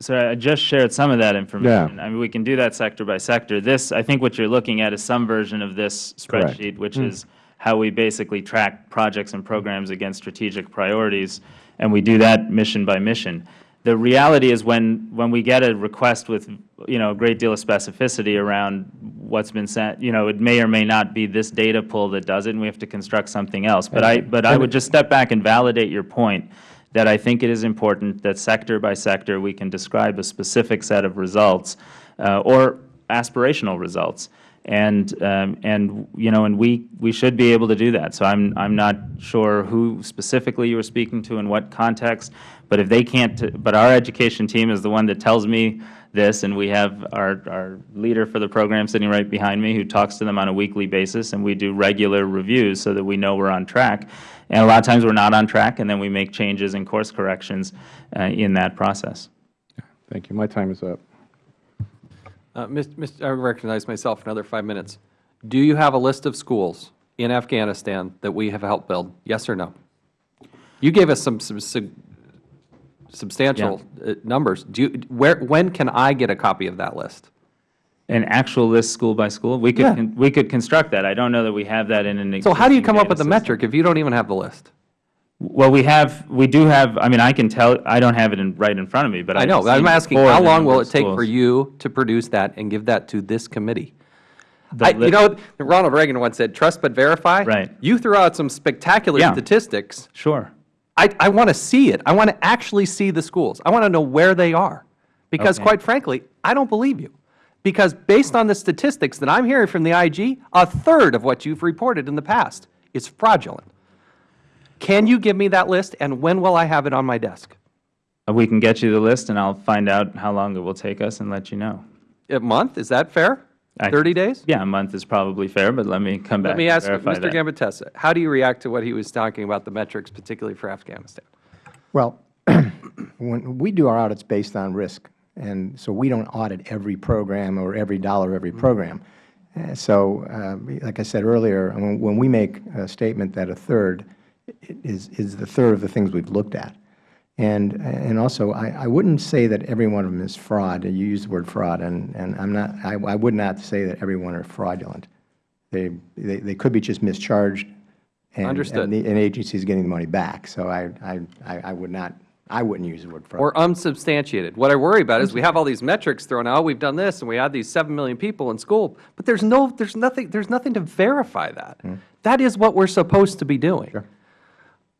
so I just shared some of that information. Yeah. I mean, we can do that sector by sector. This, I think what you're looking at is some version of this Correct. spreadsheet, which hmm. is how we basically track projects and programs against strategic priorities, and we do that mission by mission. The reality is when, when we get a request with, you know, a great deal of specificity around what's been sent, you know, it may or may not be this data pool that does it, and we have to construct something else. But I, but I would just step back and validate your point that I think it is important that sector by sector we can describe a specific set of results uh, or aspirational results. And, um, and, you know, and we, we should be able to do that. So I'm, I'm not sure who specifically you were speaking to in what context, but if they can't, but our education team is the one that tells me this, and we have our, our leader for the program sitting right behind me who talks to them on a weekly basis, and we do regular reviews so that we know we're on track. And a lot of times we're not on track, and then we make changes and course corrections uh, in that process. Thank you. My time is up. Uh, Mr. Mr. I recognize myself another five minutes. Do you have a list of schools in Afghanistan that we have helped build? Yes or no? You gave us some sub- sub- substantial uh, numbers. Do you, where, when can I get a copy of that list? An actual list, school by school? We could, Yeah. we could construct that. I don't know that we have that in an So how do you come up with the metric if you don't even have the list? Well, we have, we do have, I mean, I can tell, I don't have it in, right in front of me, but I I know, I'm asking, how long will it take for you to produce that and give that to this committee? I, you know, Ronald Reagan once said, "Trust but verify." Right. You threw out some spectacular Yeah. statistics. Sure. I, I want to see it. I want to actually see the schools. I want to know where they are, because Okay. quite frankly, I don't believe you. Because based on the statistics that I'm hearing from the IG, a third of what you've reported in the past is fraudulent. Can you give me that list, and when will I have it on my desk? Uh, We can get you the list, and I'll find out how long it will take us and let you know. A month? Is that fair? I- 30 days? Yeah, a month is probably fair, but let me come back Let me ask verify Mr. that. Gambatesa, how do you react to what he was talking about the metrics, particularly for Afghanistan? Well, [clears throat] when we do our audits based on risk, and so we don't audit every program or every dollar of every program. Uh, So, uh, like I said earlier, when when we make a statement that a third is, is the third of the things we've looked at. And, and also, I, I wouldn't say that every one of them is fraud. You use the word fraud, and, and I'm not, I, I would not say that every one are fraudulent. They, they, they could be just mischarged. and- Understood. And the an agency is getting the money back. So I, I, I I would not, I wouldn't use the word fraud. Or unsubstantiated. What I worry about is we have all these metrics thrown out, we've done this, and we had these 7 million people in school, but there's no, there's nothing, there's nothing to verify that. Hmm. That is what we're supposed to be doing.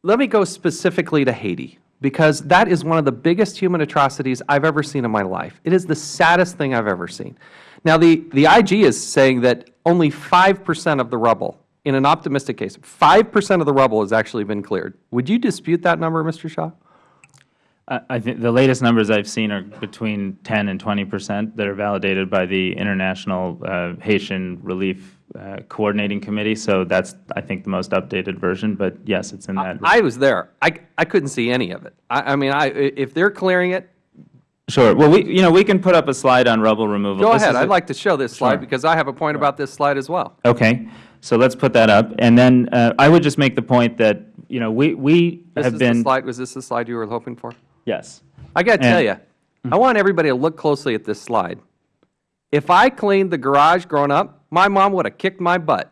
Let me go specifically to Haiti, because that is one of the biggest human atrocities I've ever seen in my life. It is the saddest thing I've ever seen. Now, the, the IG is saying that only 5% of the rubble, in an optimistic case, 5% of the rubble has actually been cleared. Would you dispute that number, Mr. Shah? I I think the latest numbers I've seen are between 10 and 20 percent that are validated by the International uh, Haitian Relief uh, Coordinating Committee. So that's, I think, the most updated version. But yes, it's in that. I was there. I, I couldn't see any of it. I, I mean, I, if they're clearing it, Sure. Well, we, you know, we can put up a slide on rubble removal. go This ahead. is a- I'd like to show this slide Sure. because I have a point about this slide as well. Okay. So let's put that up. And then uh, I would just make the point that, you know, we, we This have is been. the slide. Was this the slide you were hoping for? Yes. I got to tell you, I want everybody to look closely at this slide. If I cleaned the garage growing up, my mom would have kicked my butt.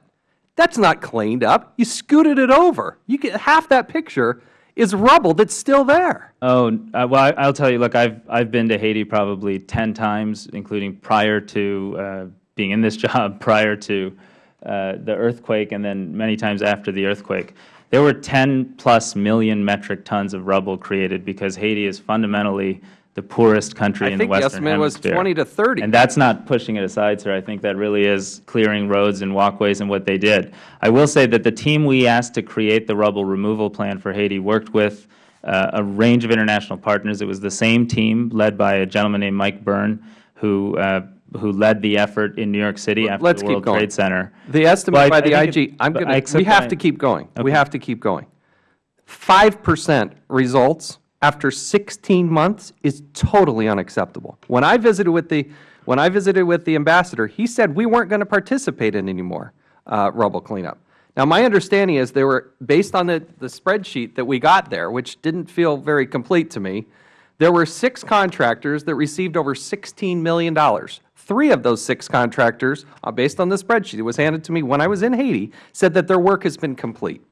That's not cleaned up. You scooted it over. You get half that picture is rubble that's still there. Oh, uh, well, I, I'll tell you, look, I've, I've been to Haiti probably 10 times, including prior to uh, being in this [laughs] job, prior to uh, the earthquake, and then many times after the earthquake. There were 10 plus million metric tons of rubble created because Haiti is fundamentally the poorest country I in the think the Western estimate was 20 to 30. And that's not pushing it aside, sir. I think that really is clearing roads and walkways and what they did. I will say that the team we asked to create the rubble removal plan for Haiti worked with uh, a range of international partners. It was the same team led by a gentleman named Mike Byrne, who uh, who led the effort in New York City after let's the World going. Trade Center. The estimate I- by I the IG, it- I'm gonna, we have to keep going. We have to keep going. 5% results after 16 months is totally unacceptable. When I visited with the, when I visited with the ambassador, he said we weren't going to participate in any more uh, rubble cleanup. Now, my understanding is there were, based on the, the spreadsheet that we got there, which didn't feel very complete to me, there were six contractors that received over $16 million. Three of those six contractors, uh, based on the spreadsheet that was handed to me when I was in Haiti, said that their work has been complete.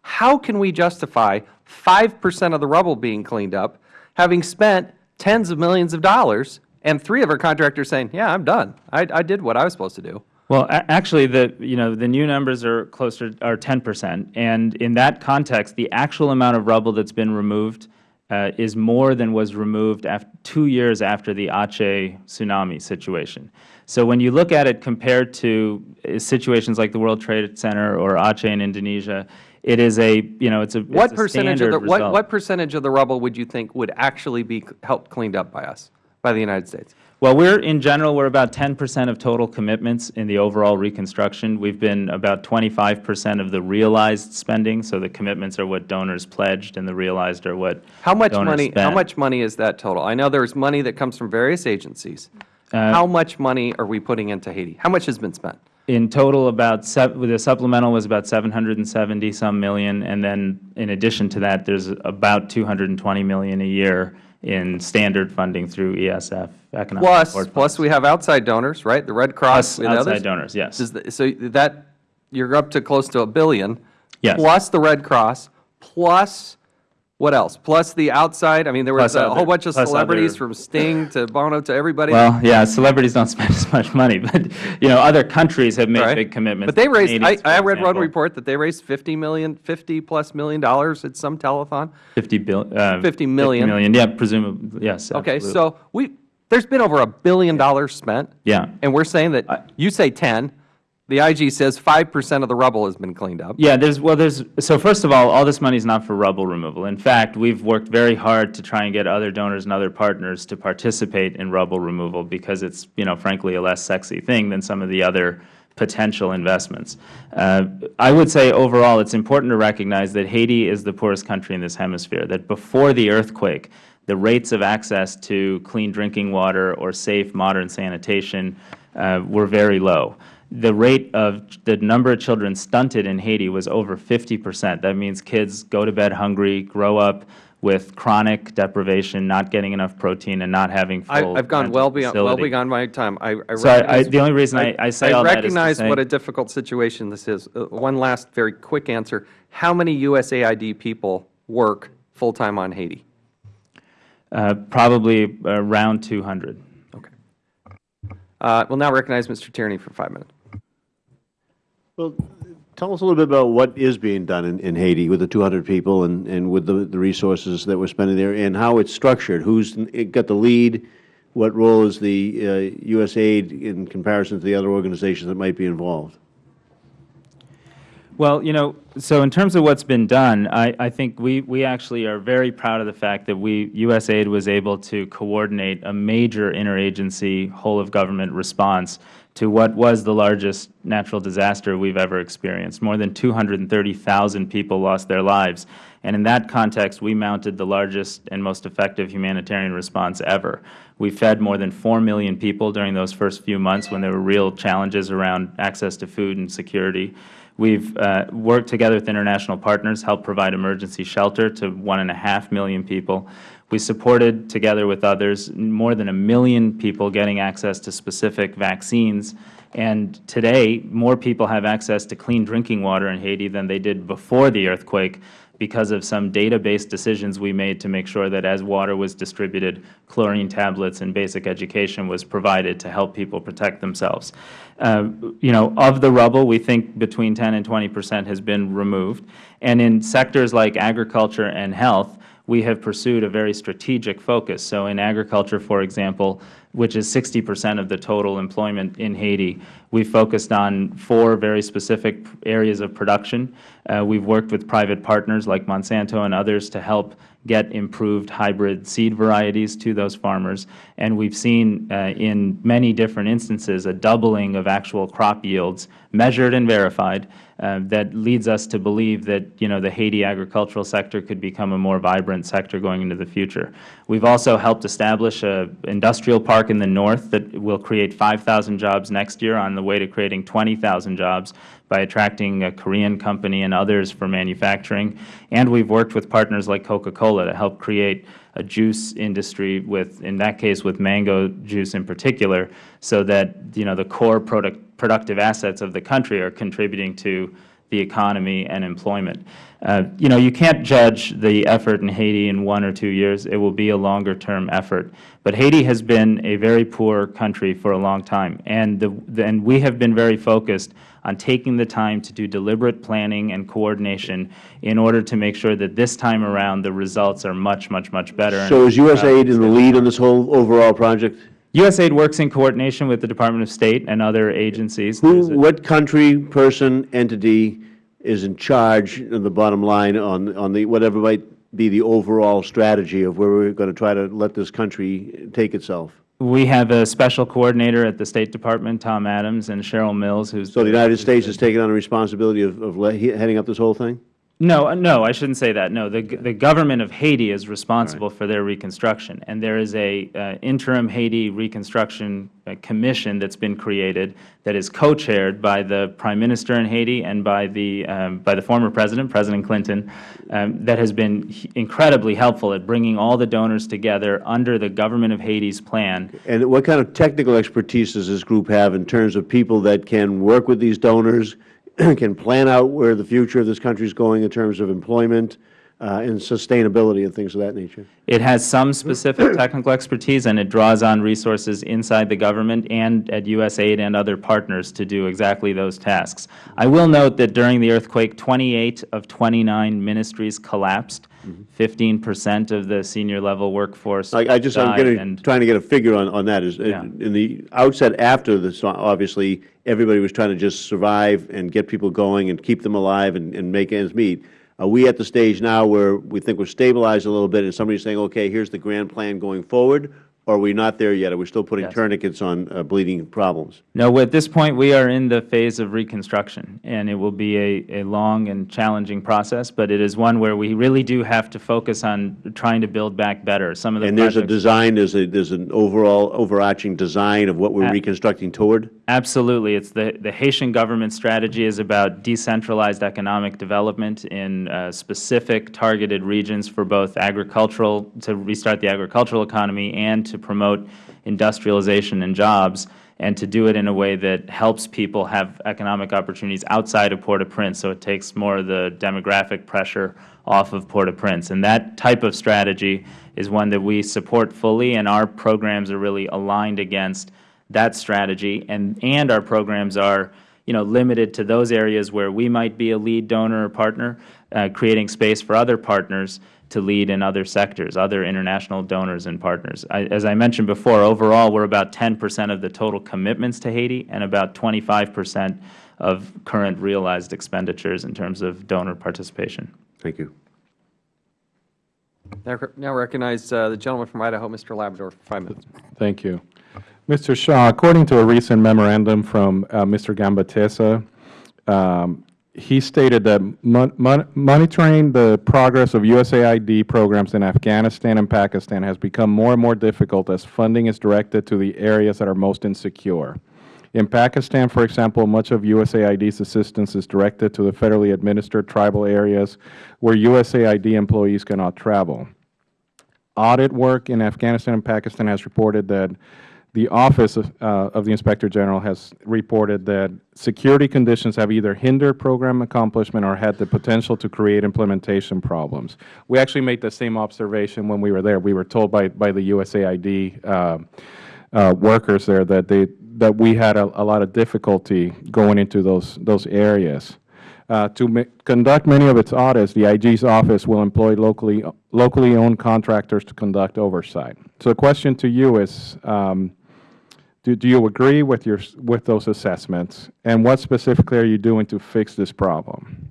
How can we justify 5% of the rubble being cleaned up, having spent tens of millions of dollars, and three of our contractors saying, yeah, I'm done. I, I did what I was supposed to do. Well, actually, the, you know, the new numbers are closer, are 10%. And in that context, the actual amount of rubble that's been removed uh, is more than was removed two years after the Aceh tsunami situation. So when you look at it compared to uh, situations like the World Trade Center or Aceh in Indonesia, it is a, you know, it's a, What it's a percentage of the, what, what percentage of the rubble would you think would actually be helped cleaned up by us, by the United States? Well, we're, in general, we're about 10 percent of total commitments in the overall reconstruction. We've been about 25 percent of the realized spending, so the commitments are what donors pledged and the realized are what How much money, how much money is that total? I know there's money that comes from various agencies. Uh, How much money are we putting into Haiti? How much has been spent? In total, about, the supplemental was about 770 some million, and then in addition to that, there's about 220 million a year in standard funding through ESF, economic Plus, support plus we have outside donors, right? The Red Cross Plus and outside others? donors, yes. The- So that, you're up to close to a billion. Yes. Plus the Red Cross, plus, what else? Plus the outside, I mean, there was Plus a other- whole bunch of celebrities other- from Sting to Bono to everybody. Well, yeah, celebrities don't [laughs] spend as much money, but, you know, other countries have made Right. big commitments. But they raised, I, I read one report that they raised 50 million, 50 plus million dollars at some telethon. 50 bill, uh, 50 million. 50 million, yeah, presumably, yes, Okay, absolutely. so we, there's been over a billion dollars spent. Yeah. And we're saying that, you say 10, the IG says 5% of the rubble has been cleaned up. Yeah, there's, well, there's, so first of all, all this money is not for rubble removal. In fact, we've worked very hard to try and get other donors and other partners to participate in rubble removal because it's, you know, frankly, a less sexy thing than some of the other potential investments. Uh, I would say overall, it's important to recognize that Haiti is the poorest country in this hemisphere, that before the earthquake, the rates of access to clean drinking water or safe, modern sanitation uh, were very low the rate of the number of children stunted in Haiti was over 50 percent. That means kids go to bed hungry, grow up with chronic deprivation, not getting enough protein, and not having I, full I've gone well beyond, well beyad my time. I, I So I- I- recognize- the only reason I- I say all that is to recognize what a difficult situation this is. Uh, One last very quick answer. How many USAID people work full-time on Haiti? Uh, probably around 200. Okay. Uh, We'll now recognize Mr. Tierney for five minutes. Well, tell us a little bit about what is being done in, in Haiti with the 200 people and, and with the, the resources that we're spending there and how it's structured. Who has got the lead? What role is the uh, USAID in comparison to the other organizations that might be involved? Well, you know, so in terms of what's been done, I, I think we, we actually are very proud of the fact that we, USAID was able to coordinate a major interagency whole-of-government response to what was the largest natural disaster we've ever experienced. More than 230,000 people lost their lives. And in that context, we mounted the largest and most effective humanitarian response ever. We fed more than 4 million people during those first few months when there were real challenges around access to food and security. We've uh, worked together with international partners, helped provide emergency shelter to one and a half million people. We supported, together with others, more than a million people getting access to specific vaccines. And today, more people have access to clean drinking water in Haiti than they did before the earthquake because of some database decisions we made to make sure that as water was distributed, chlorine tablets and basic education was provided to help people protect themselves. Uh, you know, of the rubble, we think between 10 and 20 percent has been removed. And in sectors like agriculture and health, we have pursued a very strategic focus. So in agriculture, for example, which is 60 percent of the total employment in Haiti, we focused on four very specific areas of production. Uh, we've worked with private partners like Monsanto and others to help get improved hybrid seed varieties to those farmers. And we've seen uh, in many different instances a doubling of actual crop yields, measured and verified, Uh, that leads us to believe that, you know, the Haiti agricultural sector could become a more vibrant sector going into the future. We've also helped establish an industrial park in the north that will create 5,000 jobs next year on the way to creating 20,000 jobs by attracting a Korean company and others for manufacturing. And we've worked with partners like Coca-Cola to help create a juice industry with, in that case, with mango juice in particular, so that, you know, the core product, productive assets of the country are contributing to the economy and employment. Uh, you know, you can't judge the effort in Haiti in one or two years. It will be a longer-term effort. But Haiti has been a very poor country for a long time, and, the, and we have been very focused on taking the time to do deliberate planning and coordination in order to make sure that this time around the results are much, much, much better. So is USAID in the lead on this whole overall project? USAID works in coordination with the Department of State and other agencies. Who, what country, person, entity is in charge of the bottom line on, on the, whatever might be the overall strategy of where we're going to try to let this country take itself? We have a special coordinator at the State Department, Tom Adams, and Cheryl Mills, who's So the United States is taking on the responsibility of, of heading up this whole thing? No, uh, no, I shouldn't say that. No, the the government of Haiti is responsible for their reconstruction, and there is a uh, interim Haiti reconstruction uh, commission that's been created that is co-chaired by the prime minister in Haiti and by the um, by the former president, President Clinton, um, that has been incredibly helpful at bringing all the donors together under the government of Haiti's plan. And what kind of technical expertise does this group have in terms of people that can work with these donors, [clears throat] can plan out where the future of this country is going in terms of employment uh, and sustainability and things of that nature? It has some specific [clears throat] technical expertise, and it draws on resources inside the government and at USAID and other partners to do exactly those tasks. I will note that during the earthquake, 28 of 29 ministries collapsed. 15 percent of the senior level workforce I, I just, I'm died, getting, and trying to get a figure on, on that. Is, uh, Yeah. in the outset after this, obviously, everybody was trying to just survive and get people going and keep them alive and, and make ends meet. Are we at the stage now where we think we're stabilized a little bit and somebody's saying, okay, here's the grand plan going forward? Or are we not there yet? Are we still putting Yes. tourniquets on uh, bleeding problems? No, at this point, we are in the phase of reconstruction, and it will be a, a long and challenging process, but it is one where we really do have to focus on trying to build back better. Some of the And there's a projects- design, there's a, there's an overall overarching design of what we're reconstructing toward? Absolutely. It's the, the Haitian government strategy is about decentralized economic development in uh, specific targeted regions for both agricultural, to restart the agricultural economy and to promote industrialization and jobs, and to do it in a way that helps people have economic opportunities outside of Port-au-Prince, so it takes more of the demographic pressure off of Port-au-Prince. And that type of strategy is one that we support fully, and our programs are really aligned against that strategy, and, and our programs are, you know, limited to those areas where we might be a lead donor or partner, uh, creating space for other partners to lead in other sectors, other international donors and partners. I, as I mentioned before, overall, we're about 10 percent of the total commitments to Haiti and about 25 percent of current realized expenditures in terms of donor participation. Thank you. Now now recognize uh, the gentleman from Idaho, Mr. Labrador, for five minutes. Thank you. Mr. Shah, according to a recent memorandum from uh, Mr. Gambatesa, um, he stated that mon mon monitoring the progress of USAID programs in Afghanistan and Pakistan has become more and more difficult as funding is directed to the areas that are most insecure. In Pakistan, for example, much of USAID's assistance is directed to the federally administered tribal areas where USAID employees cannot travel. Audit work in Afghanistan and Pakistan has reported that the Office of, uh, of the Inspector General has reported that security conditions have either hindered program accomplishment or had the potential to create implementation problems. We actually made the same observation when we were there. We were told by, by the USAID uh, uh, workers there that they that we had a, a lot of difficulty going into those those areas. Uh, to conduct many of its audits, the IG's office will employ locally locally owned contractors to conduct oversight. So the question to you is, um, do, do you agree with your with those assessments, and what specifically are you doing to fix this problem?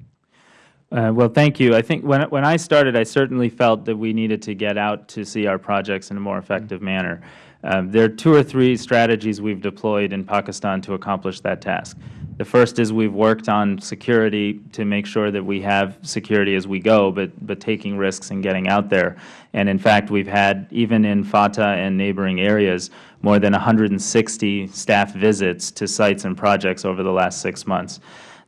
Uh, well, thank you. I think when, when I started, I certainly felt that we needed to get out to see our projects in a more effective manner. Um, there are two or three strategies we've deployed in Pakistan to accomplish that task. The first is we've worked on security to make sure that we have security as we go, but, but taking risks and getting out there. And in fact, we've had, even in FATA and neighboring areas, more than 160 staff visits to sites and projects over the last six months.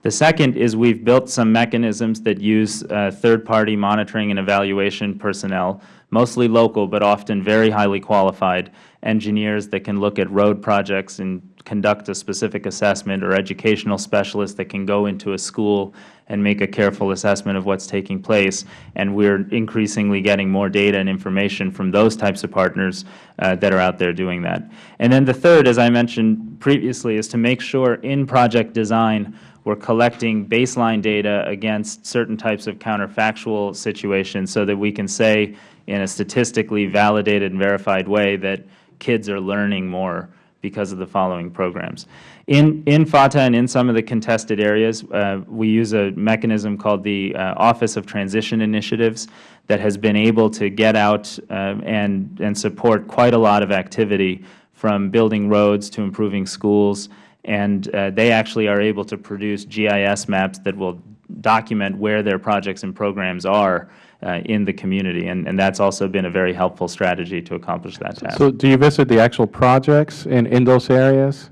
The second is we've built some mechanisms that use uh, third-party monitoring and evaluation personnel, mostly local but often very highly qualified engineers that can look at road projects in conduct a specific assessment or educational specialist that can go into a school and make a careful assessment of what's taking place. And we're increasingly getting more data and information from those types of partners uh, that are out there doing that. And then the third, as I mentioned previously, is to make sure in project design we're collecting baseline data against certain types of counterfactual situations so that we can say in a statistically validated and verified way that kids are learning more because of the following programs. In, in FATA and in some of the contested areas, uh, we use a mechanism called the uh, Office of Transition Initiatives that has been able to get out uh, and, and support quite a lot of activity from building roads to improving schools and uh, they actually are able to produce GIS maps that will document where their projects and programs are uh, in the community, and, and that's also been a very helpful strategy to accomplish that task. So do you visit the actual projects in, in those areas?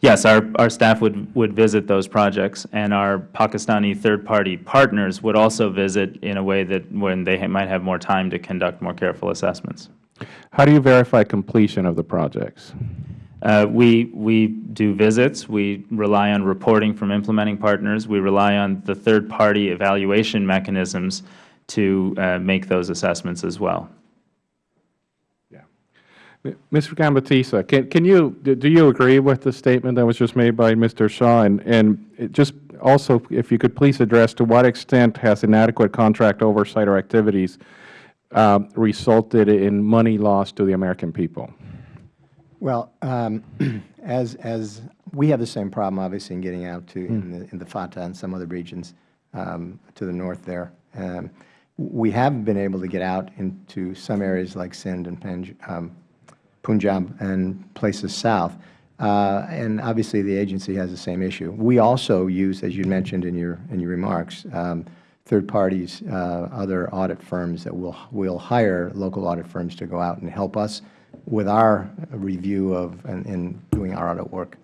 Yes, our, our staff would, would visit those projects, and our Pakistani third-party partners would also visit in a way that when they ha might have more time to conduct more careful assessments. How do you verify completion of the projects? Uh, we, we do visits. We rely on reporting from implementing partners. We rely on the third-party evaluation mechanisms to uh, make those assessments as well. Yeah. Mr. Gambatesa, can, can you, do you agree with the statement that was just made by Mr. Shah? And, and just also, if you could please address to what extent has inadequate contract oversight or activities uh, resulted in money lost to the American people? Well, um, [clears throat] as, as we have the same problem, obviously, in getting out to in, the, in the FATA and some other regions um, to the north there. Um, we have been able to get out into some areas like Sindh and um, Punjab and places south. Uh, and obviously, the agency has the same issue. We also use, as you mentioned in your, in your remarks, um, third parties, uh, other audit firms that will, will hire local audit firms to go out and help us with our review of and, and doing our audit work.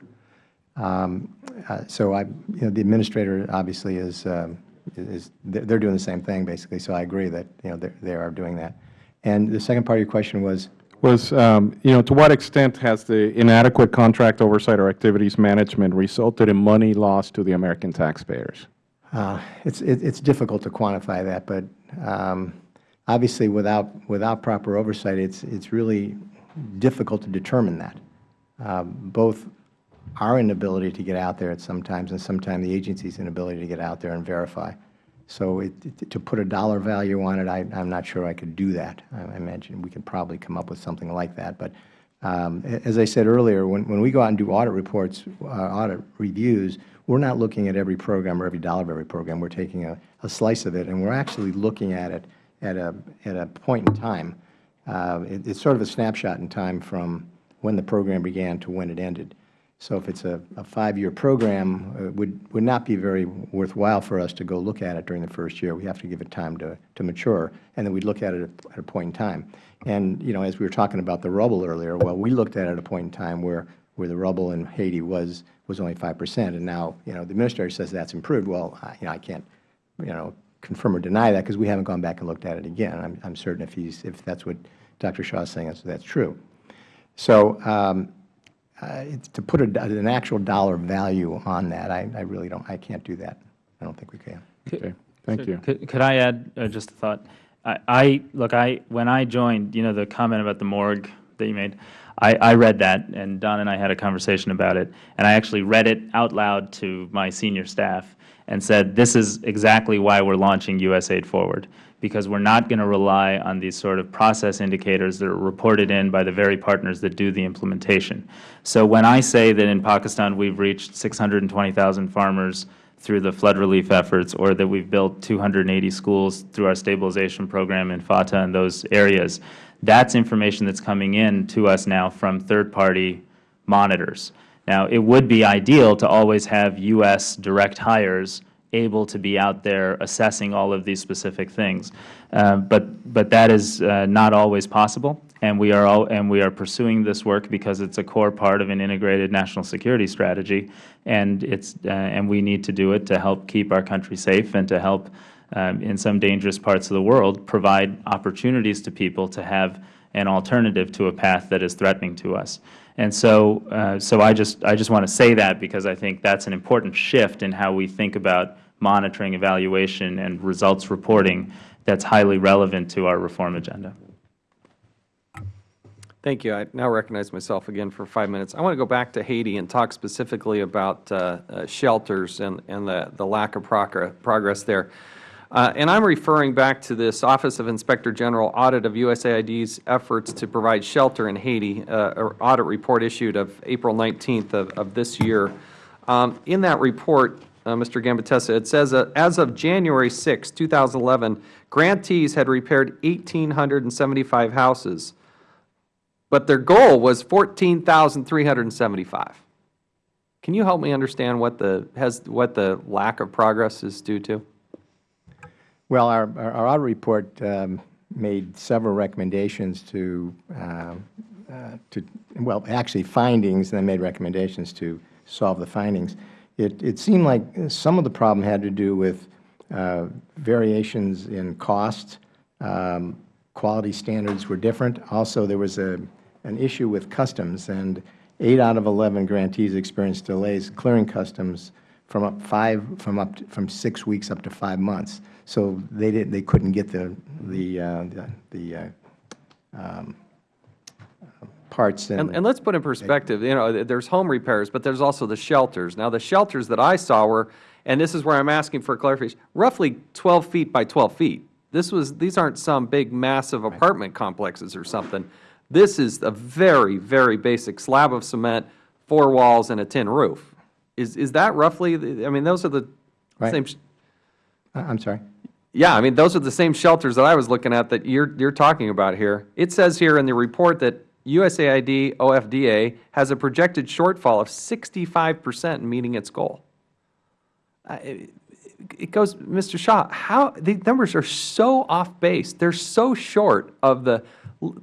Um, uh, so I, you know, the administrator obviously is, um, is they're doing the same thing basically. So I agree that you know they are doing that. And the second part of your question was was um, you know to what extent has the inadequate contract oversight or activities management resulted in money lost to the American taxpayers? Uh, it's it, it's difficult to quantify that, but um, obviously without without proper oversight, it's it's really difficult to determine that. Uh, both our inability to get out there at sometimes and sometimes the agency's inability to get out there and verify. So it, to put a dollar value on it, I, am not sure I could do that. I, imagine we could probably come up with something like that. But um, as I said earlier, when, when we go out and do audit reports, uh, audit reviews, we're not looking at every program or every dollar of every program. We're taking a, a slice of it, and we're actually looking at it at a, at a point in time uh, it, it's sort of a snapshot in time from when the program began to when it ended. So if it's a, a five-year program, it would, would not be very worthwhile for us to go look at it during the first year. We have to give it time to, to mature, and then we'd look at it at, a point in time. And, you know, as we were talking about the rubble earlier, well, we looked at it at a point in time where, where the rubble in Haiti was, was only 5 percent, and now, you know, the Administrator says that's improved. Well, I, you know, I can't, you know, confirm or deny that because we haven't gone back and looked at it again. I'm, I'm certain if he's if that's what Dr. Shah is saying, that's, that's true. So um, uh, to put a, an actual dollar value on that, I, I really don't. I can't do that. I don't think we can. Okay. Thank so you. Could, could I add uh, just a thought? I, I look. I when I joined, you know, the comment about the morgue that you made. I, I, read that, and Don and I had a conversation about it, and I actually read it out loud to my senior staff and said, this is exactly why we're launching USAID Forward, because we're not going to rely on these sort of process indicators that are reported in by the very partners that do the implementation. So when I say that in Pakistan we've reached 620,000 farmers through the flood relief efforts, or that we've built 280 schools through our stabilization program in FATA and those areas, that's information that's coming in to us now from third-party monitors. Now, it would be ideal to always have U.S. direct hires able to be out there assessing all of these specific things, uh, but but that is uh, not always possible. And we are all, and we are pursuing this work because it's a core part of an integrated national security strategy, and it's uh, and we need to do it to help keep our country safe and to help um, in some dangerous parts of the world provide opportunities to people to have an alternative to a path that is threatening to us. And so, uh, so I just, I just want to say that because I think that's an important shift in how we think about monitoring, evaluation, and results reporting that's highly relevant to our reform agenda. Thank you. I now recognize myself again for five minutes. I want to go back to Haiti and talk specifically about uh, uh, shelters and, and the, the lack of progress, there. Uh, and I'm referring back to this Office of Inspector General audit of USAID's efforts to provide shelter in Haiti, uh, audit report issued of April 19th of, of this year. Um, in that report, uh, Mr. Gambatesa, it says, uh, as of January 6, 2011, grantees had repaired 1,875 houses, but their goal was 14,375. Can you help me understand what the, has, what the lack of progress is due to? Well, our, our our audit report um, made several recommendations to, uh, uh, to, well, actually findings, and then made recommendations to solve the findings. It, it seemed like some of the problem had to do with uh, variations in cost. Um, quality standards were different. Also, there was a, an issue with customs, and eight out of 11 grantees experienced delays clearing customs from up five, from up, to- from six weeks up to five months. So they didn't, they couldn't get the, the, uh, the- the uh, um, parts and. And, and let's put in perspective, you know, there's home repairs, but there's also the shelters. Now, the shelters that I saw were, and this is where I'm asking for clarification, roughly 12 feet by 12 feet. This was, these aren't some big massive apartment complexes or something. This is a very, very basic slab of cement, four walls, and a tin roof. Is, is that roughly, the- I mean, those are the Right. same, I'm sorry? yeah, I mean, those are the same shelters that I was looking at that you're, you're talking about here. It says here in the report that USAID OFDA has a projected shortfall of 65 percent in meeting its goal. It goes, Mr. Shah, how, the numbers are so off base. They're so short of the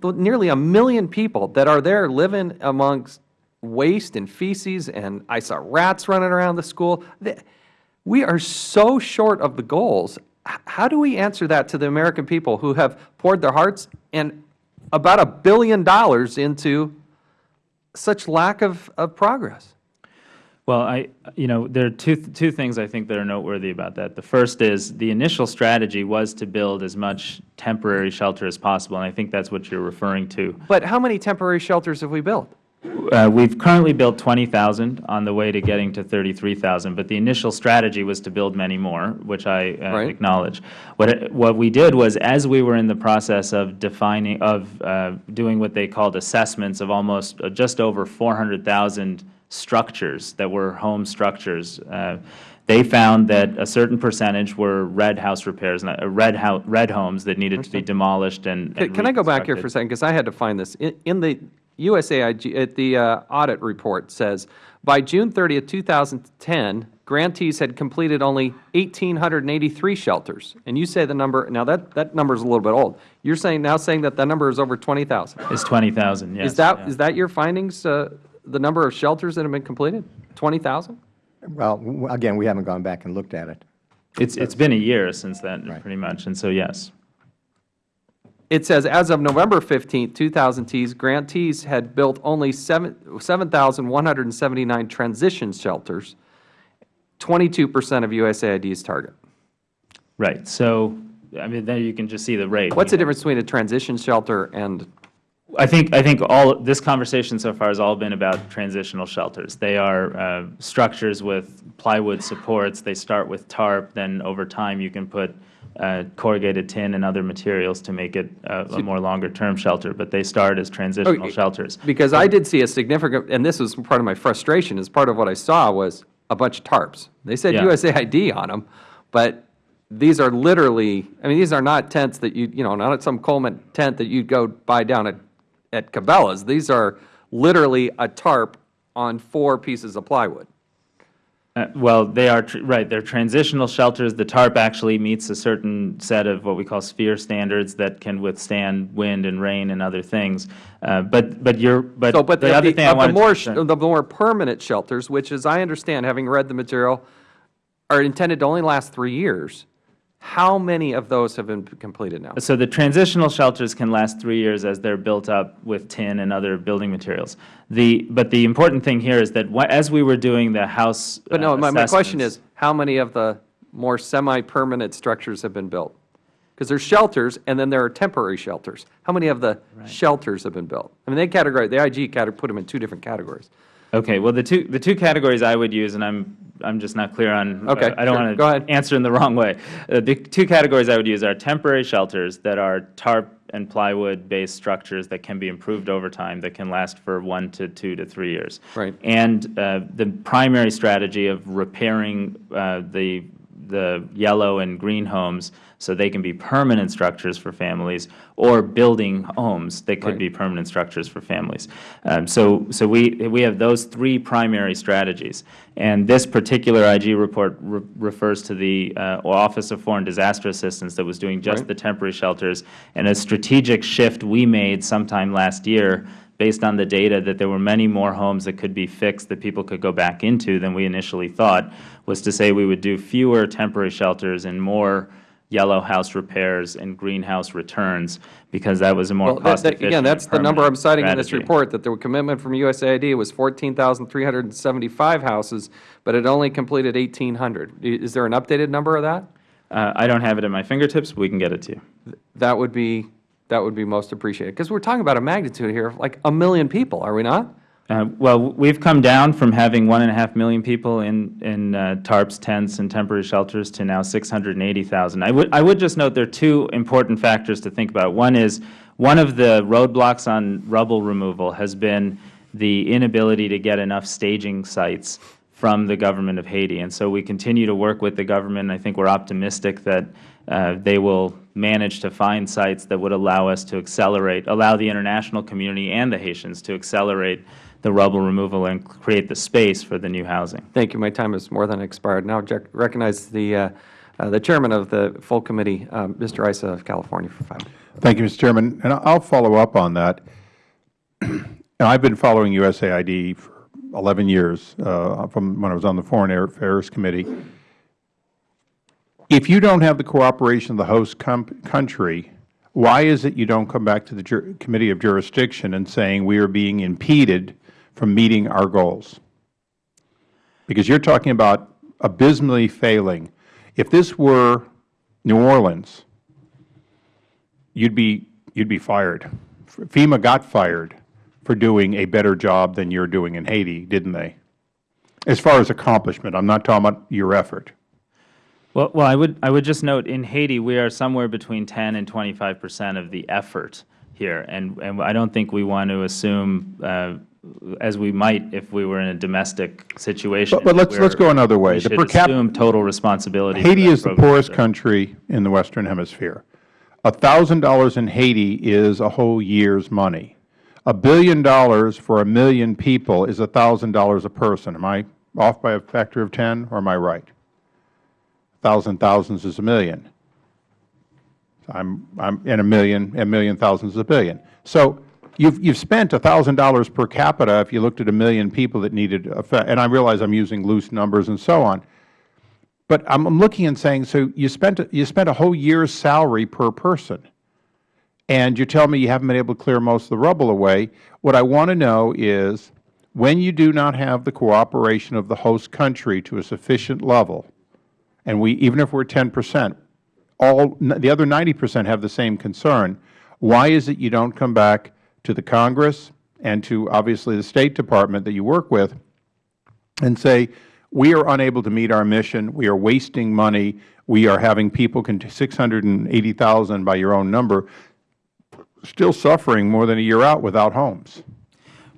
nearly a million people that are there living amongst waste and feces, and I saw rats running around the school. We are so short of the goals. How do we answer that to the American people who have poured their hearts and about a billion dollars into such lack of, of progress? Well, I, you know, there are two, two things I think that are noteworthy about that. The first is the initial strategy was to build as much temporary shelter as possible, and I think that's what you're referring to. But how many temporary shelters have we built? Uh, We've currently built 20,000 on the way to getting to 33,000, but the initial strategy was to build many more, which I uh, Right. acknowledge. What, it- what we did was, as we were in the process of defining, of uh, doing what they called assessments of almost, uh, just over 400,000 structures that were home structures, uh, they found that a certain percentage were red house repairs, uh, red hou- red homes that needed to be demolished and Can and can I go back here for a second, because I had to find this. In- In the USAIG, at the uh, audit report says, by June 30th, 2010, grantees had completed only 1,883 shelters. And you say the number, now that, that number is a little bit old. You're saying, now saying that that number is over 20,000. It's 20,000, yes. Is that, yeah. is that your findings, uh, the number of shelters that have been completed? 20,000? Well, again, we haven't gone back and looked at it. It's, it's been a year since then, Right. pretty much, and so yes. It says, as of November 15th, 2000, grantees had built only seven 7,179 transition shelters, 22% of USAID's target. Right, so, I mean, there you can just see the rate. What's the difference between a transition shelter and, I think, I think all, this conversation so far has all been about transitional shelters. They are uh, structures with plywood supports, they start with tarp, then over time you can put uh, corrugated tin and other materials to make it a a more longer-term shelter, but they start as transitional Okay. shelters. because I did see a significant, and this was part of my frustration, is part of what I saw was a bunch of tarps. They said Yeah. USAID on them, but these are literally, I mean, these are not tents that you, you know, not some Coleman tent that you'd go buy down at, at Cabela's. These are literally a tarp on four pieces of plywood. Uh, Well, they are, tr- right, they're transitional shelters. The tarp actually meets a certain set of what we call sphere standards that can withstand wind and rain and other things. Uh, But, but you're, but So, but the of other the, thing I the more, to the more permanent shelters, which as I understand, having read the material, are intended to only last three years. How many of those have been completed now? So the transitional shelters can last three years as they're built up with tin and other building materials. The, but the important thing here is that as we were doing the house But no, uh, my, my question is, how many of the more semi-permanent structures have been built? Because there's shelters, and then there are temporary shelters. How many of the shelters have been built? I mean, they categorize, the IG put them in two different categories. Okay, well, the two, the two categories I would use, and I'm, I'm just not clear on. Okay, I don't sure. want to answer in the wrong way. Uh, The two categories I would use are temporary shelters that are tarp and plywood-based structures that can be improved over time, that can last for one to two to three years. Right. And uh, the primary strategy of repairing uh, the, the yellow and green homes so they can be permanent structures for families, or building homes that could Right. be permanent structures for families. Um, So, so we, we have those three primary strategies. And this particular IG report re- refers to the uh, Office of Foreign Disaster Assistance that was doing just Right. the temporary shelters, and a strategic shift we made sometime last year based on the data that there were many more homes that could be fixed that people could go back into than we initially thought, was to say we would do fewer temporary shelters and more yellow house repairs and greenhouse returns, because that was a more Well, that- that- Again, that's the number I'm citing in this report, that the commitment from USAID was 14,375 houses, but it only completed 1,800. Is there an updated number of that? Uh, I don't have it at my fingertips, but we can get it to you. That would be, that would be most appreciated. Because we're talking about a magnitude here of like a million people, are we not? Uh, Well, we've come down from having one and a half million people in, in uh, tarps, tents, and temporary shelters to now 680,000. I would, I would just note there are two important factors to think about. One is, one of the roadblocks on rubble removal has been the inability to get enough staging sites from the government of Haiti. And so we continue to work with the government. I think we're optimistic that uh, they will manage to find sites that would allow us to accelerate, allow the international community and the Haitians to accelerate the rubble removal and create the space for the new housing. Thank you. My time is more than expired. Now jec- recognize the, uh, uh, the chairman of the full committee, uh, Mr. Issa of California, for five minutes. Thank you, Mr. Chairman. And I'll follow up on that. [clears throat] And I've been following USAID for 11 years, uh, from when I was on the Foreign Affairs Committee. If you don't have the cooperation of the host country, why is it you don't come back to the Committee of Jurisdiction and saying we are being impeded from meeting our goals? Because you're talking about abysmally failing. If this were New Orleans, you'd be you'd be fired. FEMA got fired for doing a better job than you're doing in Haiti, didn't they? As far as accomplishment, I'm not talking about your effort. Well, well, I would, I would just note, in Haiti, we are somewhere between 10 and 25 percent of the effort here. And, and I don't think we want to assume, uh, as we might if we were in a domestic situation. But- but let's- let's go another way. The per capita total responsibility. Haiti is the poorest country in the Western Hemisphere. A $1,000 in Haiti is a whole year's money. A billion dollars for a million people is a $1,000 a person. Am I off by a factor of 10, or am I right? 1,000 thousands is a million. I'm, I'm, and a million, a million thousands is a billion. So you've, you've spent $1,000 per capita if you looked at a million people that needed, and I realize I'm using loose numbers and so on. But I'm looking and saying, so you spent, you spent a whole year's salary per person, and you tell me you haven't been able to clear most of the rubble away. What I want to know is, when you do not have the cooperation of the host country to a sufficient level, and we, even if we're 10 percent, all, the other 90 percent have the same concern, why is it you don't come back to the Congress and to, obviously, the State Department that you work with and say, we are unable to meet our mission, we are wasting money, we are having people, 680,000 by your own number, still suffering more than a year out without homes?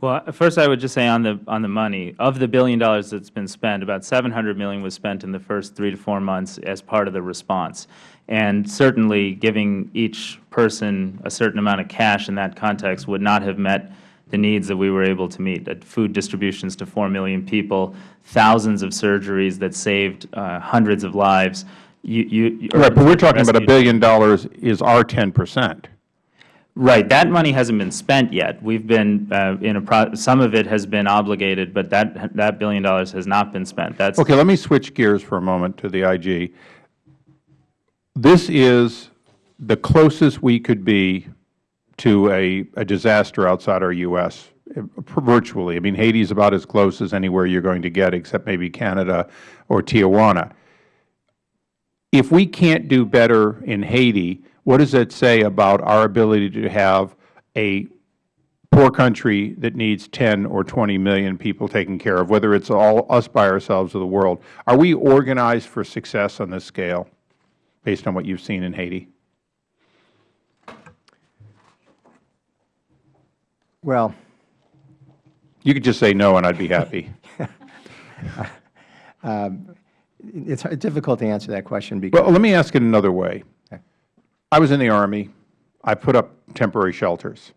Well, first I would just say on the, on the money, of the billion dollars that's been spent, about 700 million was spent in the first three to four months as part of the response. And certainly, giving each person a certain amount of cash in that context would not have met the needs that we were able to meet. Food distributions to 4 million people, thousands of surgeries that saved uh, hundreds of lives. You, you, Right, but we're talking about a billion dollars is our 10 percent. Right, that money hasn't been spent yet. We've been uh, in a, pro- some of it has been obligated, but that, that billion dollars has not been spent. That's, Okay, let me switch gears for a moment to the IG. This is the closest we could be to a, a disaster outside our U.S., virtually. I mean, Haiti is about as close as anywhere you are going to get, except maybe Canada or Tijuana. If we can't do better in Haiti, what does that say about our ability to have a poor country that needs 10 or 20 million people taken care of, whether it's all us by ourselves or the world? Are we organized for success on this scale, based on what you've seen in Haiti? Well, You could just say no, and I'd be happy. [laughs] Um, it's difficult to answer that question because Well, let me ask it another way. I was in the Army. I put up temporary shelters.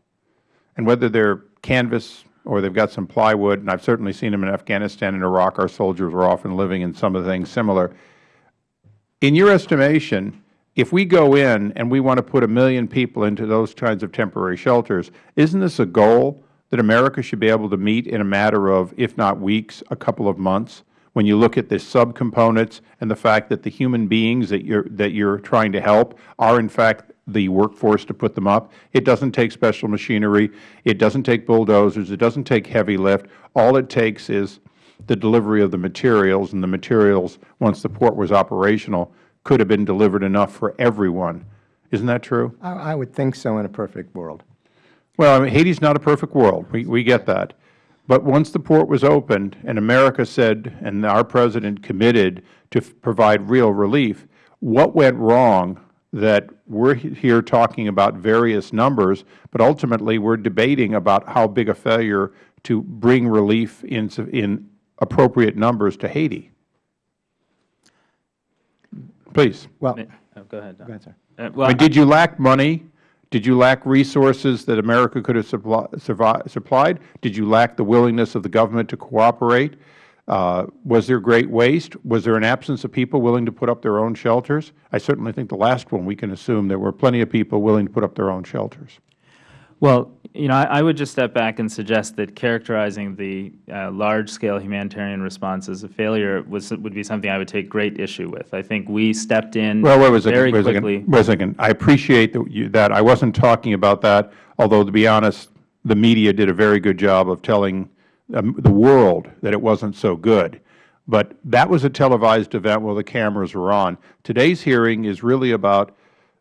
And whether they're canvas or they've got some plywood, and I've certainly seen them in Afghanistan and Iraq, our soldiers were often living in some of the things similar. In your estimation, if we go in and we want to put a million people into those kinds of temporary shelters, isn't this a goal that America should be able to meet in a matter of, if not weeks, a couple of months? When you look at the subcomponents and the fact that the human beings that you're, that you're trying to help are, in fact, the workforce to put them up. It doesn't take special machinery. It doesn't take bulldozers. It doesn't take heavy lift. All it takes is the delivery of the materials, and the materials, once the port was operational, could have been delivered enough for everyone. Isn't that true? I, I would think so in a perfect world. Well, I mean, Haiti's not a perfect world. We, we get that. But once the port was opened and America said, and our President committed to provide real relief, what went wrong that we're here talking about various numbers, but ultimately we're debating about how big a failure to bring relief in, in appropriate numbers to Haiti? Please. Well, Oh, Go ahead, Don. go ahead, sir. Uh, I Well, mean, did you lack money? Did you lack resources that America could have suppli- survi- supplied? Did you lack the willingness of the government to cooperate? Uh, Was there great waste? Was there an absence of people willing to put up their own shelters? I certainly think the last one, we can assume there were plenty of people willing to put up their own shelters. Well, you know, I, I would just step back and suggest that characterizing the uh, large-scale humanitarian response as a failure was, would be something I would take great issue with. I think we stepped in Well, wait a second, very wait a quickly. wait a second. I appreciate that you, that. I wasn't talking about that, although to be honest, the media did a very good job of telling um, the world that it wasn't so good. But that was a televised event where the cameras were on. Today's hearing is really about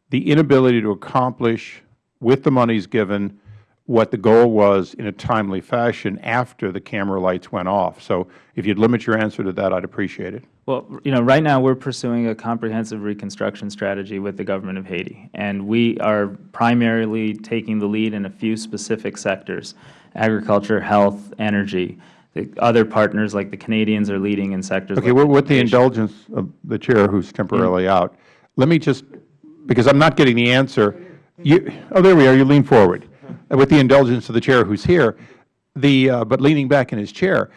the inability to accomplish, with the monies given, what the goal was in a timely fashion after the camera lights went off. So if you'd limit your answer to that, I'd appreciate it. Well, you know, right now we're pursuing a comprehensive reconstruction strategy with the government of Haiti, and we are primarily taking the lead in a few specific sectors: agriculture, health, energy. The other partners, like the Canadians, are leading in sectors. Okay, like with the indulgence of the Chair who's temporarily mm-hmm. out, let me just, because I'm not getting the answer, you, oh, there we are, you lean forward. Uh, With the indulgence of the Chair who's here, the, uh, but leaning back in his chair,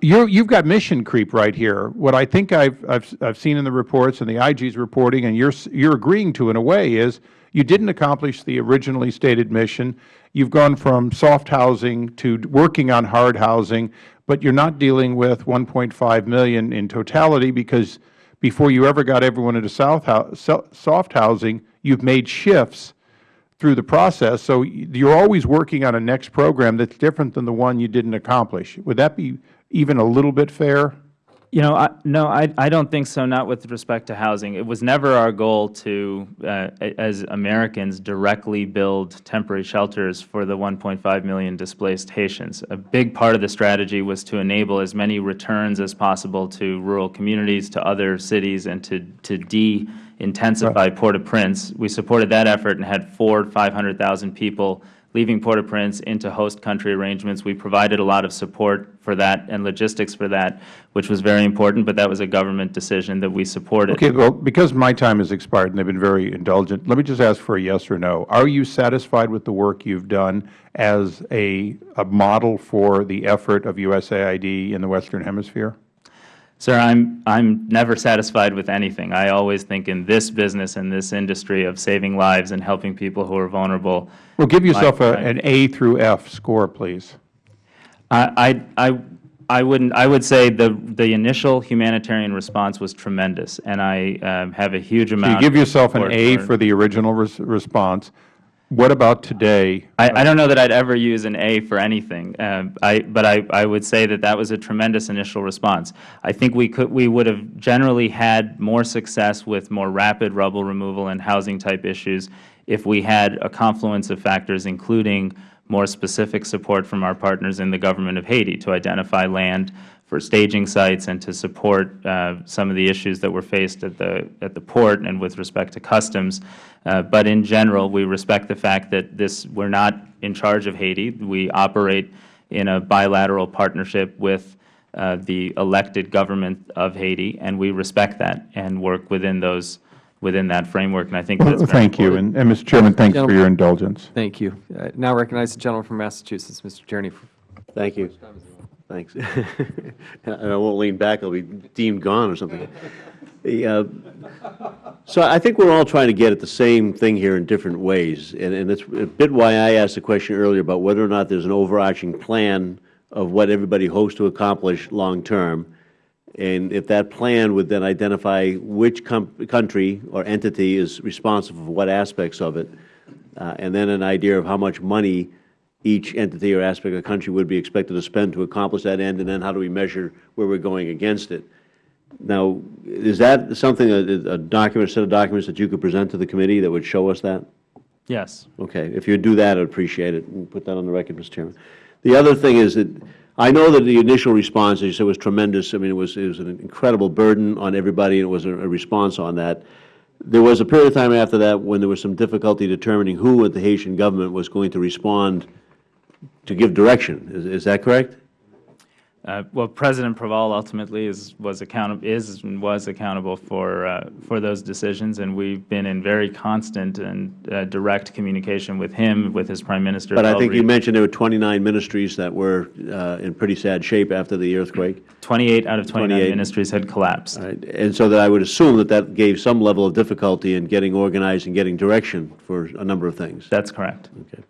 you're, you've got mission creep right here. What I think I've, seen in the reports and the IG's reporting, and you're, you're agreeing to in a way, is you didn't accomplish the originally stated mission. You've gone from soft housing to working on hard housing, but you're not dealing with 1.5 million in totality because before you ever got everyone into soft housing, you've made shifts through the process. So you're always working on a next program that's different than the one you didn't accomplish. Would that be even a little bit fair? You know, I, no, I, I don't think so, not with respect to housing. It was never our goal to, uh, as Americans, directly build temporary shelters for the 1.5 million displaced Haitians. A big part of the strategy was to enable as many returns as possible to rural communities, to other cities, and to, to de-intensify Port-au-Prince. We supported that effort and had four 500,000 people leaving Port-au-Prince into host country arrangements. We provided a lot of support for that and logistics for that, which was very important, but that was a government decision that we supported. Okay, well, because my time has expired and they've been very indulgent, let me just ask for a yes or no. Are you satisfied with the work you've done as a, a model for the effort of USAID in the Western Hemisphere? Sir, I'm, I'm never satisfied with anything. I always think in this business, in this industry of saving lives and helping people who are vulnerable. Well, give yourself a, an A through F score, please. I, I, I I wouldn't. I would say the the initial humanitarian response was tremendous, and I um, have a huge So amount. you give yourself an A support for the original res- response. What about today? I, I don't know that I'd ever use an A for anything, um, I, but I, I would say that that was a tremendous initial response. I think we could we would have generally had more success with more rapid rubble removal and housing type issues if we had a confluence of factors, including more specific support from our partners in the government of Haiti to identify land for staging sites and to support uh, some of the issues that were faced at the at the port and with respect to customs. Uh, but in general, we respect the fact that this we're not in charge of Haiti. We operate in a bilateral partnership with uh, the elected government of Haiti, and we respect that and work within those within that framework. And I think that's Well, very Thank you. And, and Mr. Chairman, thanks for your indulgence. Thank you. Now recognize the gentleman from Massachusetts, Mr. Tierney. Thank you. Thanks. [laughs] And I won't lean back, I'll be deemed gone or something. The, uh, So I think we're all trying to get at the same thing here in different ways, and and it's a bit why I asked the question earlier about whether or not there's an overarching plan of what everybody hopes to accomplish long-term, and if that plan would then identify which country or entity is responsible for what aspects of it, uh, and then an idea of how much money each entity or aspect of the country would be expected to spend to accomplish that end, and then how do we measure where we're going against it. Now, is that something, a a document, a set of documents that you could present to the committee that would show us that? Yes. Okay, if you'd do that, I'd appreciate it, and put that on the record, Mr. Chairman. The other thing is that, I know that the initial response, as you said, was tremendous. I mean, it was, it was an incredible burden on everybody, and it was a a response on that. There was a period of time after that when there was some difficulty determining who at the Haitian government was going to respond to give direction. Is is that correct? Uh, Well, President Preval ultimately is, was accountable, is and was accountable for, uh, for those decisions, and we've been in very constant and uh, direct communication with him, with his Prime Minister. But I think you mentioned there were 29 ministries that were uh, in pretty sad shape after the earthquake. 28 out of 29 28. ministries had collapsed. Right, And so that I would assume that that gave some level of difficulty in getting organized and getting direction for a number of things. That's correct. Okay.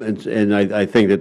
And, and I, I think that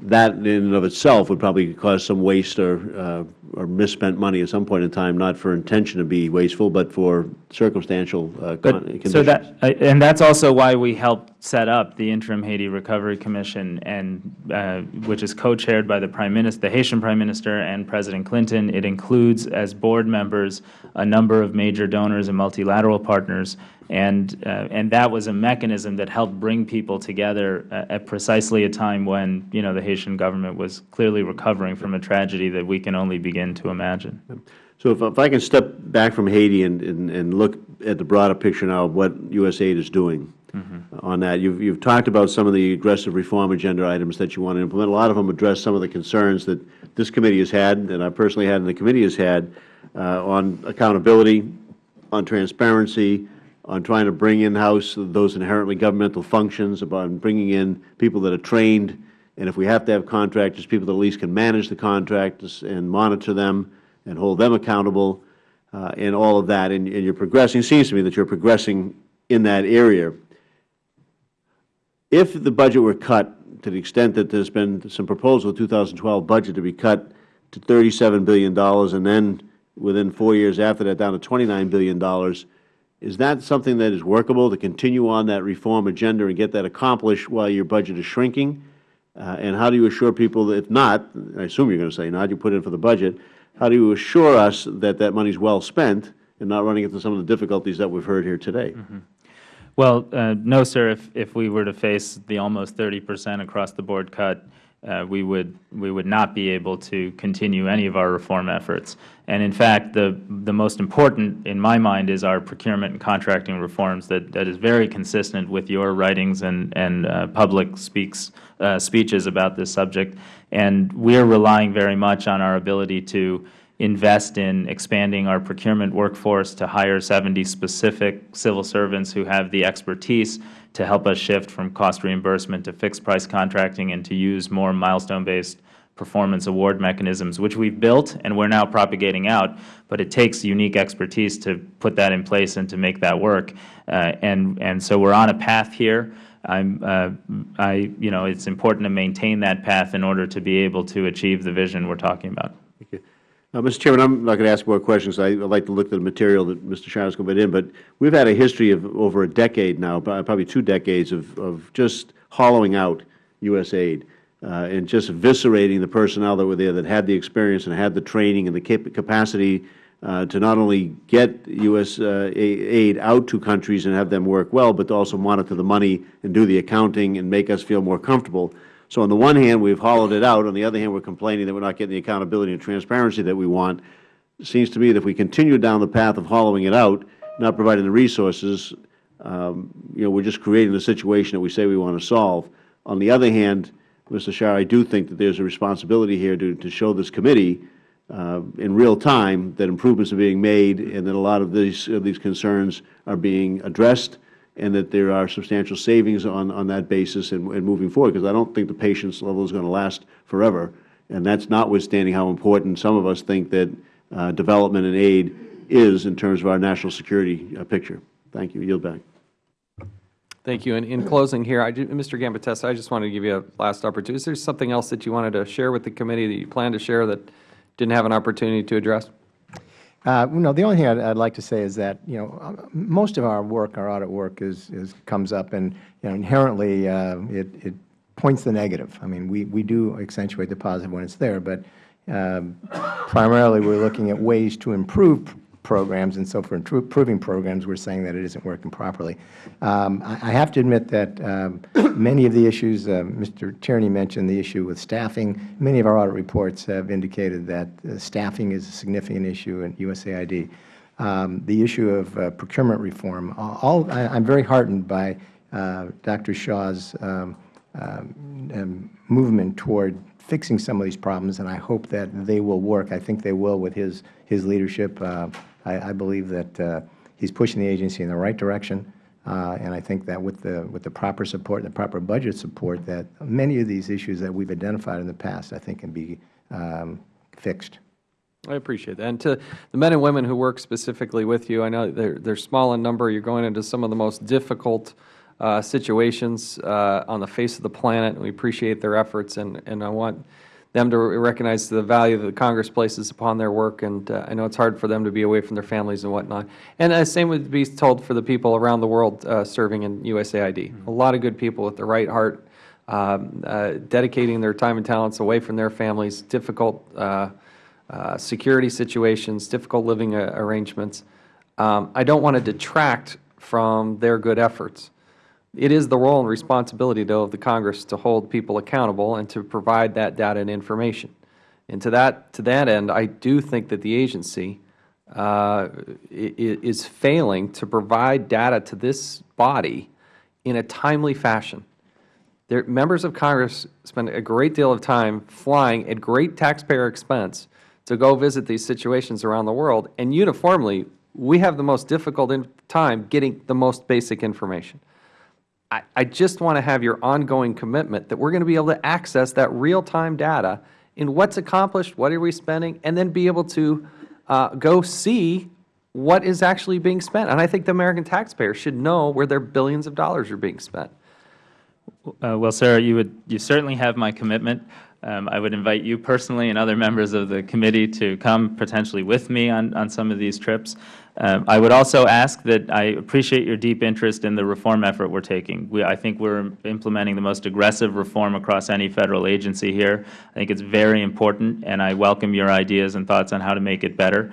that in and of itself would probably cause some waste or, uh, or misspent money at some point in time, not for intention to be wasteful, but for circumstantial uh, But, conditions. so that, and that's also why we helped set up the Interim Haiti Recovery Commission, and, uh, which is co-chaired by the Prime Minister, the Haitian Prime Minister and President Clinton. It includes, as board members, a number of major donors and multilateral partners, and, uh, and that was a mechanism that helped bring people together uh, at precisely a time when, you know, the Haitian government was clearly recovering from a tragedy that we can only begin to imagine. So if, if I can step back from Haiti and, and, and look at the broader picture now of what USAID is doing on that, you've, you've talked about some of the aggressive reform agenda items that you want to implement. A lot of them address some of the concerns that this committee has had, and I personally had, and the committee has had, uh, on accountability, on transparency, on trying to bring in-house those inherently governmental functions, about bringing in people that are trained, and if we have to have contractors, people that at least can manage the contractors and monitor them and hold them accountable, uh, and all of that, and, and you're progressing, it seems to me that you're progressing in that area. If the budget were cut to the extent that there's been some proposal, the 2012 budget to be cut to $37 billion, and then within four years after that down to $29 billion, is that something that is workable to continue on that reform agenda and get that accomplished while your budget is shrinking? Uh, And how do you assure people that if not, I assume you're going to say not, you put in for the budget, how do you assure us that that money is well spent and not running into some of the difficulties that we've heard here today? Well, uh, no, sir. If, if we were to face the almost 30 percent across-the-board cut, uh, we would we would not be able to continue any of our reform efforts. And in fact, the the most important in my mind is our procurement and contracting reforms. That that is very consistent with your writings and and uh, public speaks uh, speeches about this subject. And we are relying very much on our ability to invest in expanding our procurement workforce to hire 70 specific civil servants who have the expertise to help us shift from cost reimbursement to fixed price contracting and to use more milestone-based performance award mechanisms, which we've built and we're now propagating out, but it takes unique expertise to put that in place and to make that work. Uh, and, and so we're on a path here. I'm, uh, I, you know, it's important to maintain that path in order to be able to achieve the vision we're talking about. Uh, Mr. Chairman, I'm not going to ask more questions. I- I'd like to look at the material that Mr. Going to put in, but we've had a history of over a decade now, probably two decades, of, of just hollowing out U.S. aid uh, and just eviscerating the personnel that were there that had the experience and had the training and the cap- capacity to not only get U.S. uh, aid out to countries and have them work well, but to also monitor the money and do the accounting and make us feel more comfortable. So on the one hand, we've hollowed it out. On the other hand, we're complaining that we're not getting the accountability and transparency that we want. It seems to me that if we continue down the path of hollowing it out, not providing the resources, um, you know, we're just creating the situation that we say we want to solve. On the other hand, Mr. Shah, I do think that there's a responsibility here to, to show this committee uh, in real time that improvements are being made and that a lot of these, these concerns are being addressed and that there are substantial savings on, on that basis and, and moving forward, because I don't think the patience level is going to last forever. And that's notwithstanding how important some of us think that uh, development and aid is in terms of our national security uh, picture. Thank you. Yield back. Thank you. And in closing here, I Mr. Gambatesa, I just wanted to give you a last opportunity. Is there something else that you wanted to share with the committee that you plan to share that didn't have an opportunity to address? Uh, No, the only thing I'd, like to say is that, you know, uh, most of our work, our audit work is, is, comes up and, you know, inherently, uh, it, it points the negative. I mean, we, we do accentuate the positive when it's there, but um, primarily we're looking at ways to improve programs, and so for improving programs, we're saying that it isn't working properly. Um, I, I have to admit that um, many of the issues, uh, Mr. Tierney mentioned the issue with staffing. Many of our audit reports have indicated that uh, staffing is a significant issue in USAID. Um, the issue of uh, procurement reform, all, I, I'm very heartened by uh, Dr. Shah's um, um, um, movement toward fixing some of these problems, and I hope that they will work. I think they will with his, his leadership. Uh, I, I believe that uh, he's pushing the agency in the right direction, uh, and I think that with the, with the proper support and the proper budget support, that many of these issues that we've identified in the past, I think, can be um, fixed. I appreciate that. And to the men and women who work specifically with you, I know they're, they're small in number. You're going into some of the most difficult uh, situations uh, on the face of the planet, and we appreciate their efforts. And, and I want them to recognize the value that Congress places upon their work. And uh, I know it's hard for them to be away from their families and whatnot. And the same would be told for the people around the world uh, serving in USAID. A lot of good people with the right heart, um, uh, dedicating their time and talents away from their families, difficult uh, uh, security situations, difficult living uh, arrangements. Um, I don't want to detract from their good efforts. It is the role and responsibility, though, of the Congress to hold people accountable and to provide that data and information. And to that, to that end, I do think that the agency uh, is failing to provide data to this body in a timely fashion. Their, members of Congress spend a great deal of time flying at great taxpayer expense to go visit these situations around the world, and uniformly, we have the most difficult time getting the most basic information. I, I just want to have your ongoing commitment that we are going to be able to access that real-time data in what's accomplished, what are we spending, and then be able to uh, go see what is actually being spent. And I think the American taxpayer should know where their billions of dollars are being spent. Uh, well, Sarah, you would you certainly have my commitment. Um, I would invite you personally and other members of the committee to come potentially with me on, on some of these trips. Um, I would also ask that I appreciate your deep interest in the reform effort we are taking. We, I think we are implementing the most aggressive reform across any Federal agency here. I think it is very important, and I welcome your ideas and thoughts on how to make it better.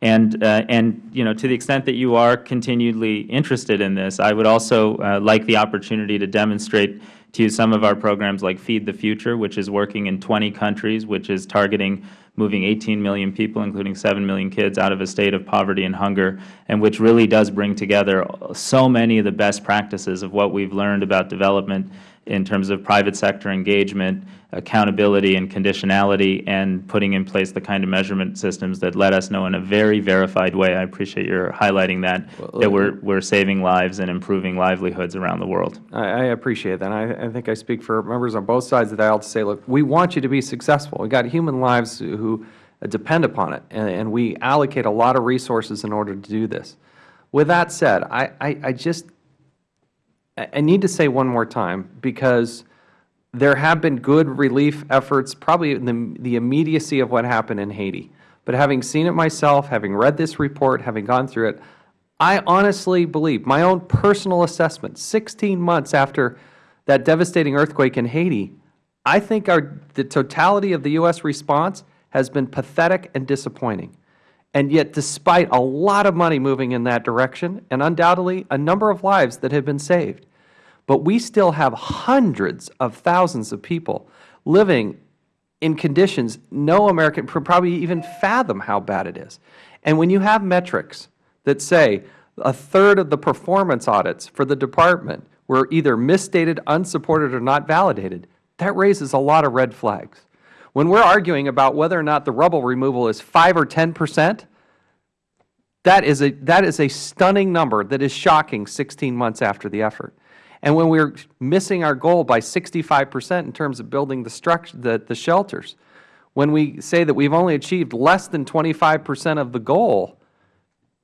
And, uh, and you know, to the extent that you are continually interested in this, I would also uh, like the opportunity to demonstrate to you some of our programs like Feed the Future, which is working in 20 countries, which is targeting moving 18 million people, including 7 million kids, out of a state of poverty and hunger, and which really does bring together so many of the best practices of what we have learned about development in terms of private sector engagement, accountability and conditionality, and putting in place the kind of measurement systems that let us know in a very verified way. I appreciate your highlighting that, Well, that we're, we're saving lives and improving livelihoods around the world. I, I appreciate that. And I, I think I speak for members on both sides of the aisle to say, look, we want you to be successful. We've got human lives who depend upon it, and, and we allocate a lot of resources in order to do this. With that said, I, I, I just I need to say one more time, because there have been good relief efforts, probably in the, the immediacy of what happened in Haiti. But having seen it myself, having read this report, having gone through it, I honestly believe, my own personal assessment, 16 months after that devastating earthquake in Haiti, I think our, the totality of the U.S. response has been pathetic and disappointing. And yet, despite a lot of money moving in that direction, and undoubtedly a number of lives that have been saved, but we still have hundreds of thousands of people living in conditions no American could probably even fathom how bad it is. And when you have metrics that say a third of the performance audits for the department were either misstated, unsupported, or not validated, that raises a lot of red flags. When we are arguing about whether or not the rubble removal is 5 or 10 percent, that is, a, that is a stunning number that is shocking 16 months after the effort. And when we are missing our goal by 65 percent in terms of building the, structure, the, the shelters, when we say that we have only achieved less than 25 percent of the goal,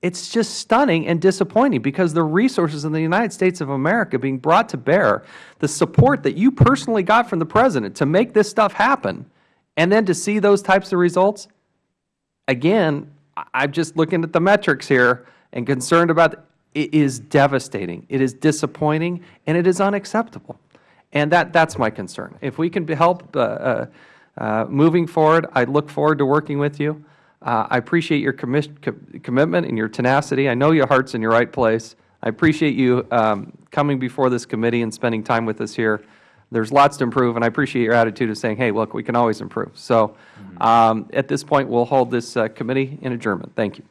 it's just stunning and disappointing because the resources in the United States of America being brought to bear, the support that you personally got from the President to make this stuff happen, and then to see those types of results, again, I am just looking at the metrics here and concerned about it is devastating, it is disappointing, and it is unacceptable. And that, that's my concern. If we can help uh, uh, uh, moving forward, I look forward to working with you. Uh, I appreciate your commis- co- commitment and your tenacity. I know your heart's in your right place. I appreciate you um, coming before this committee and spending time with us here. There's lots to improve, and I appreciate your attitude of saying, hey, look, we can always improve. So um, at this point, we'll hold this uh, committee in adjournment. Thank you.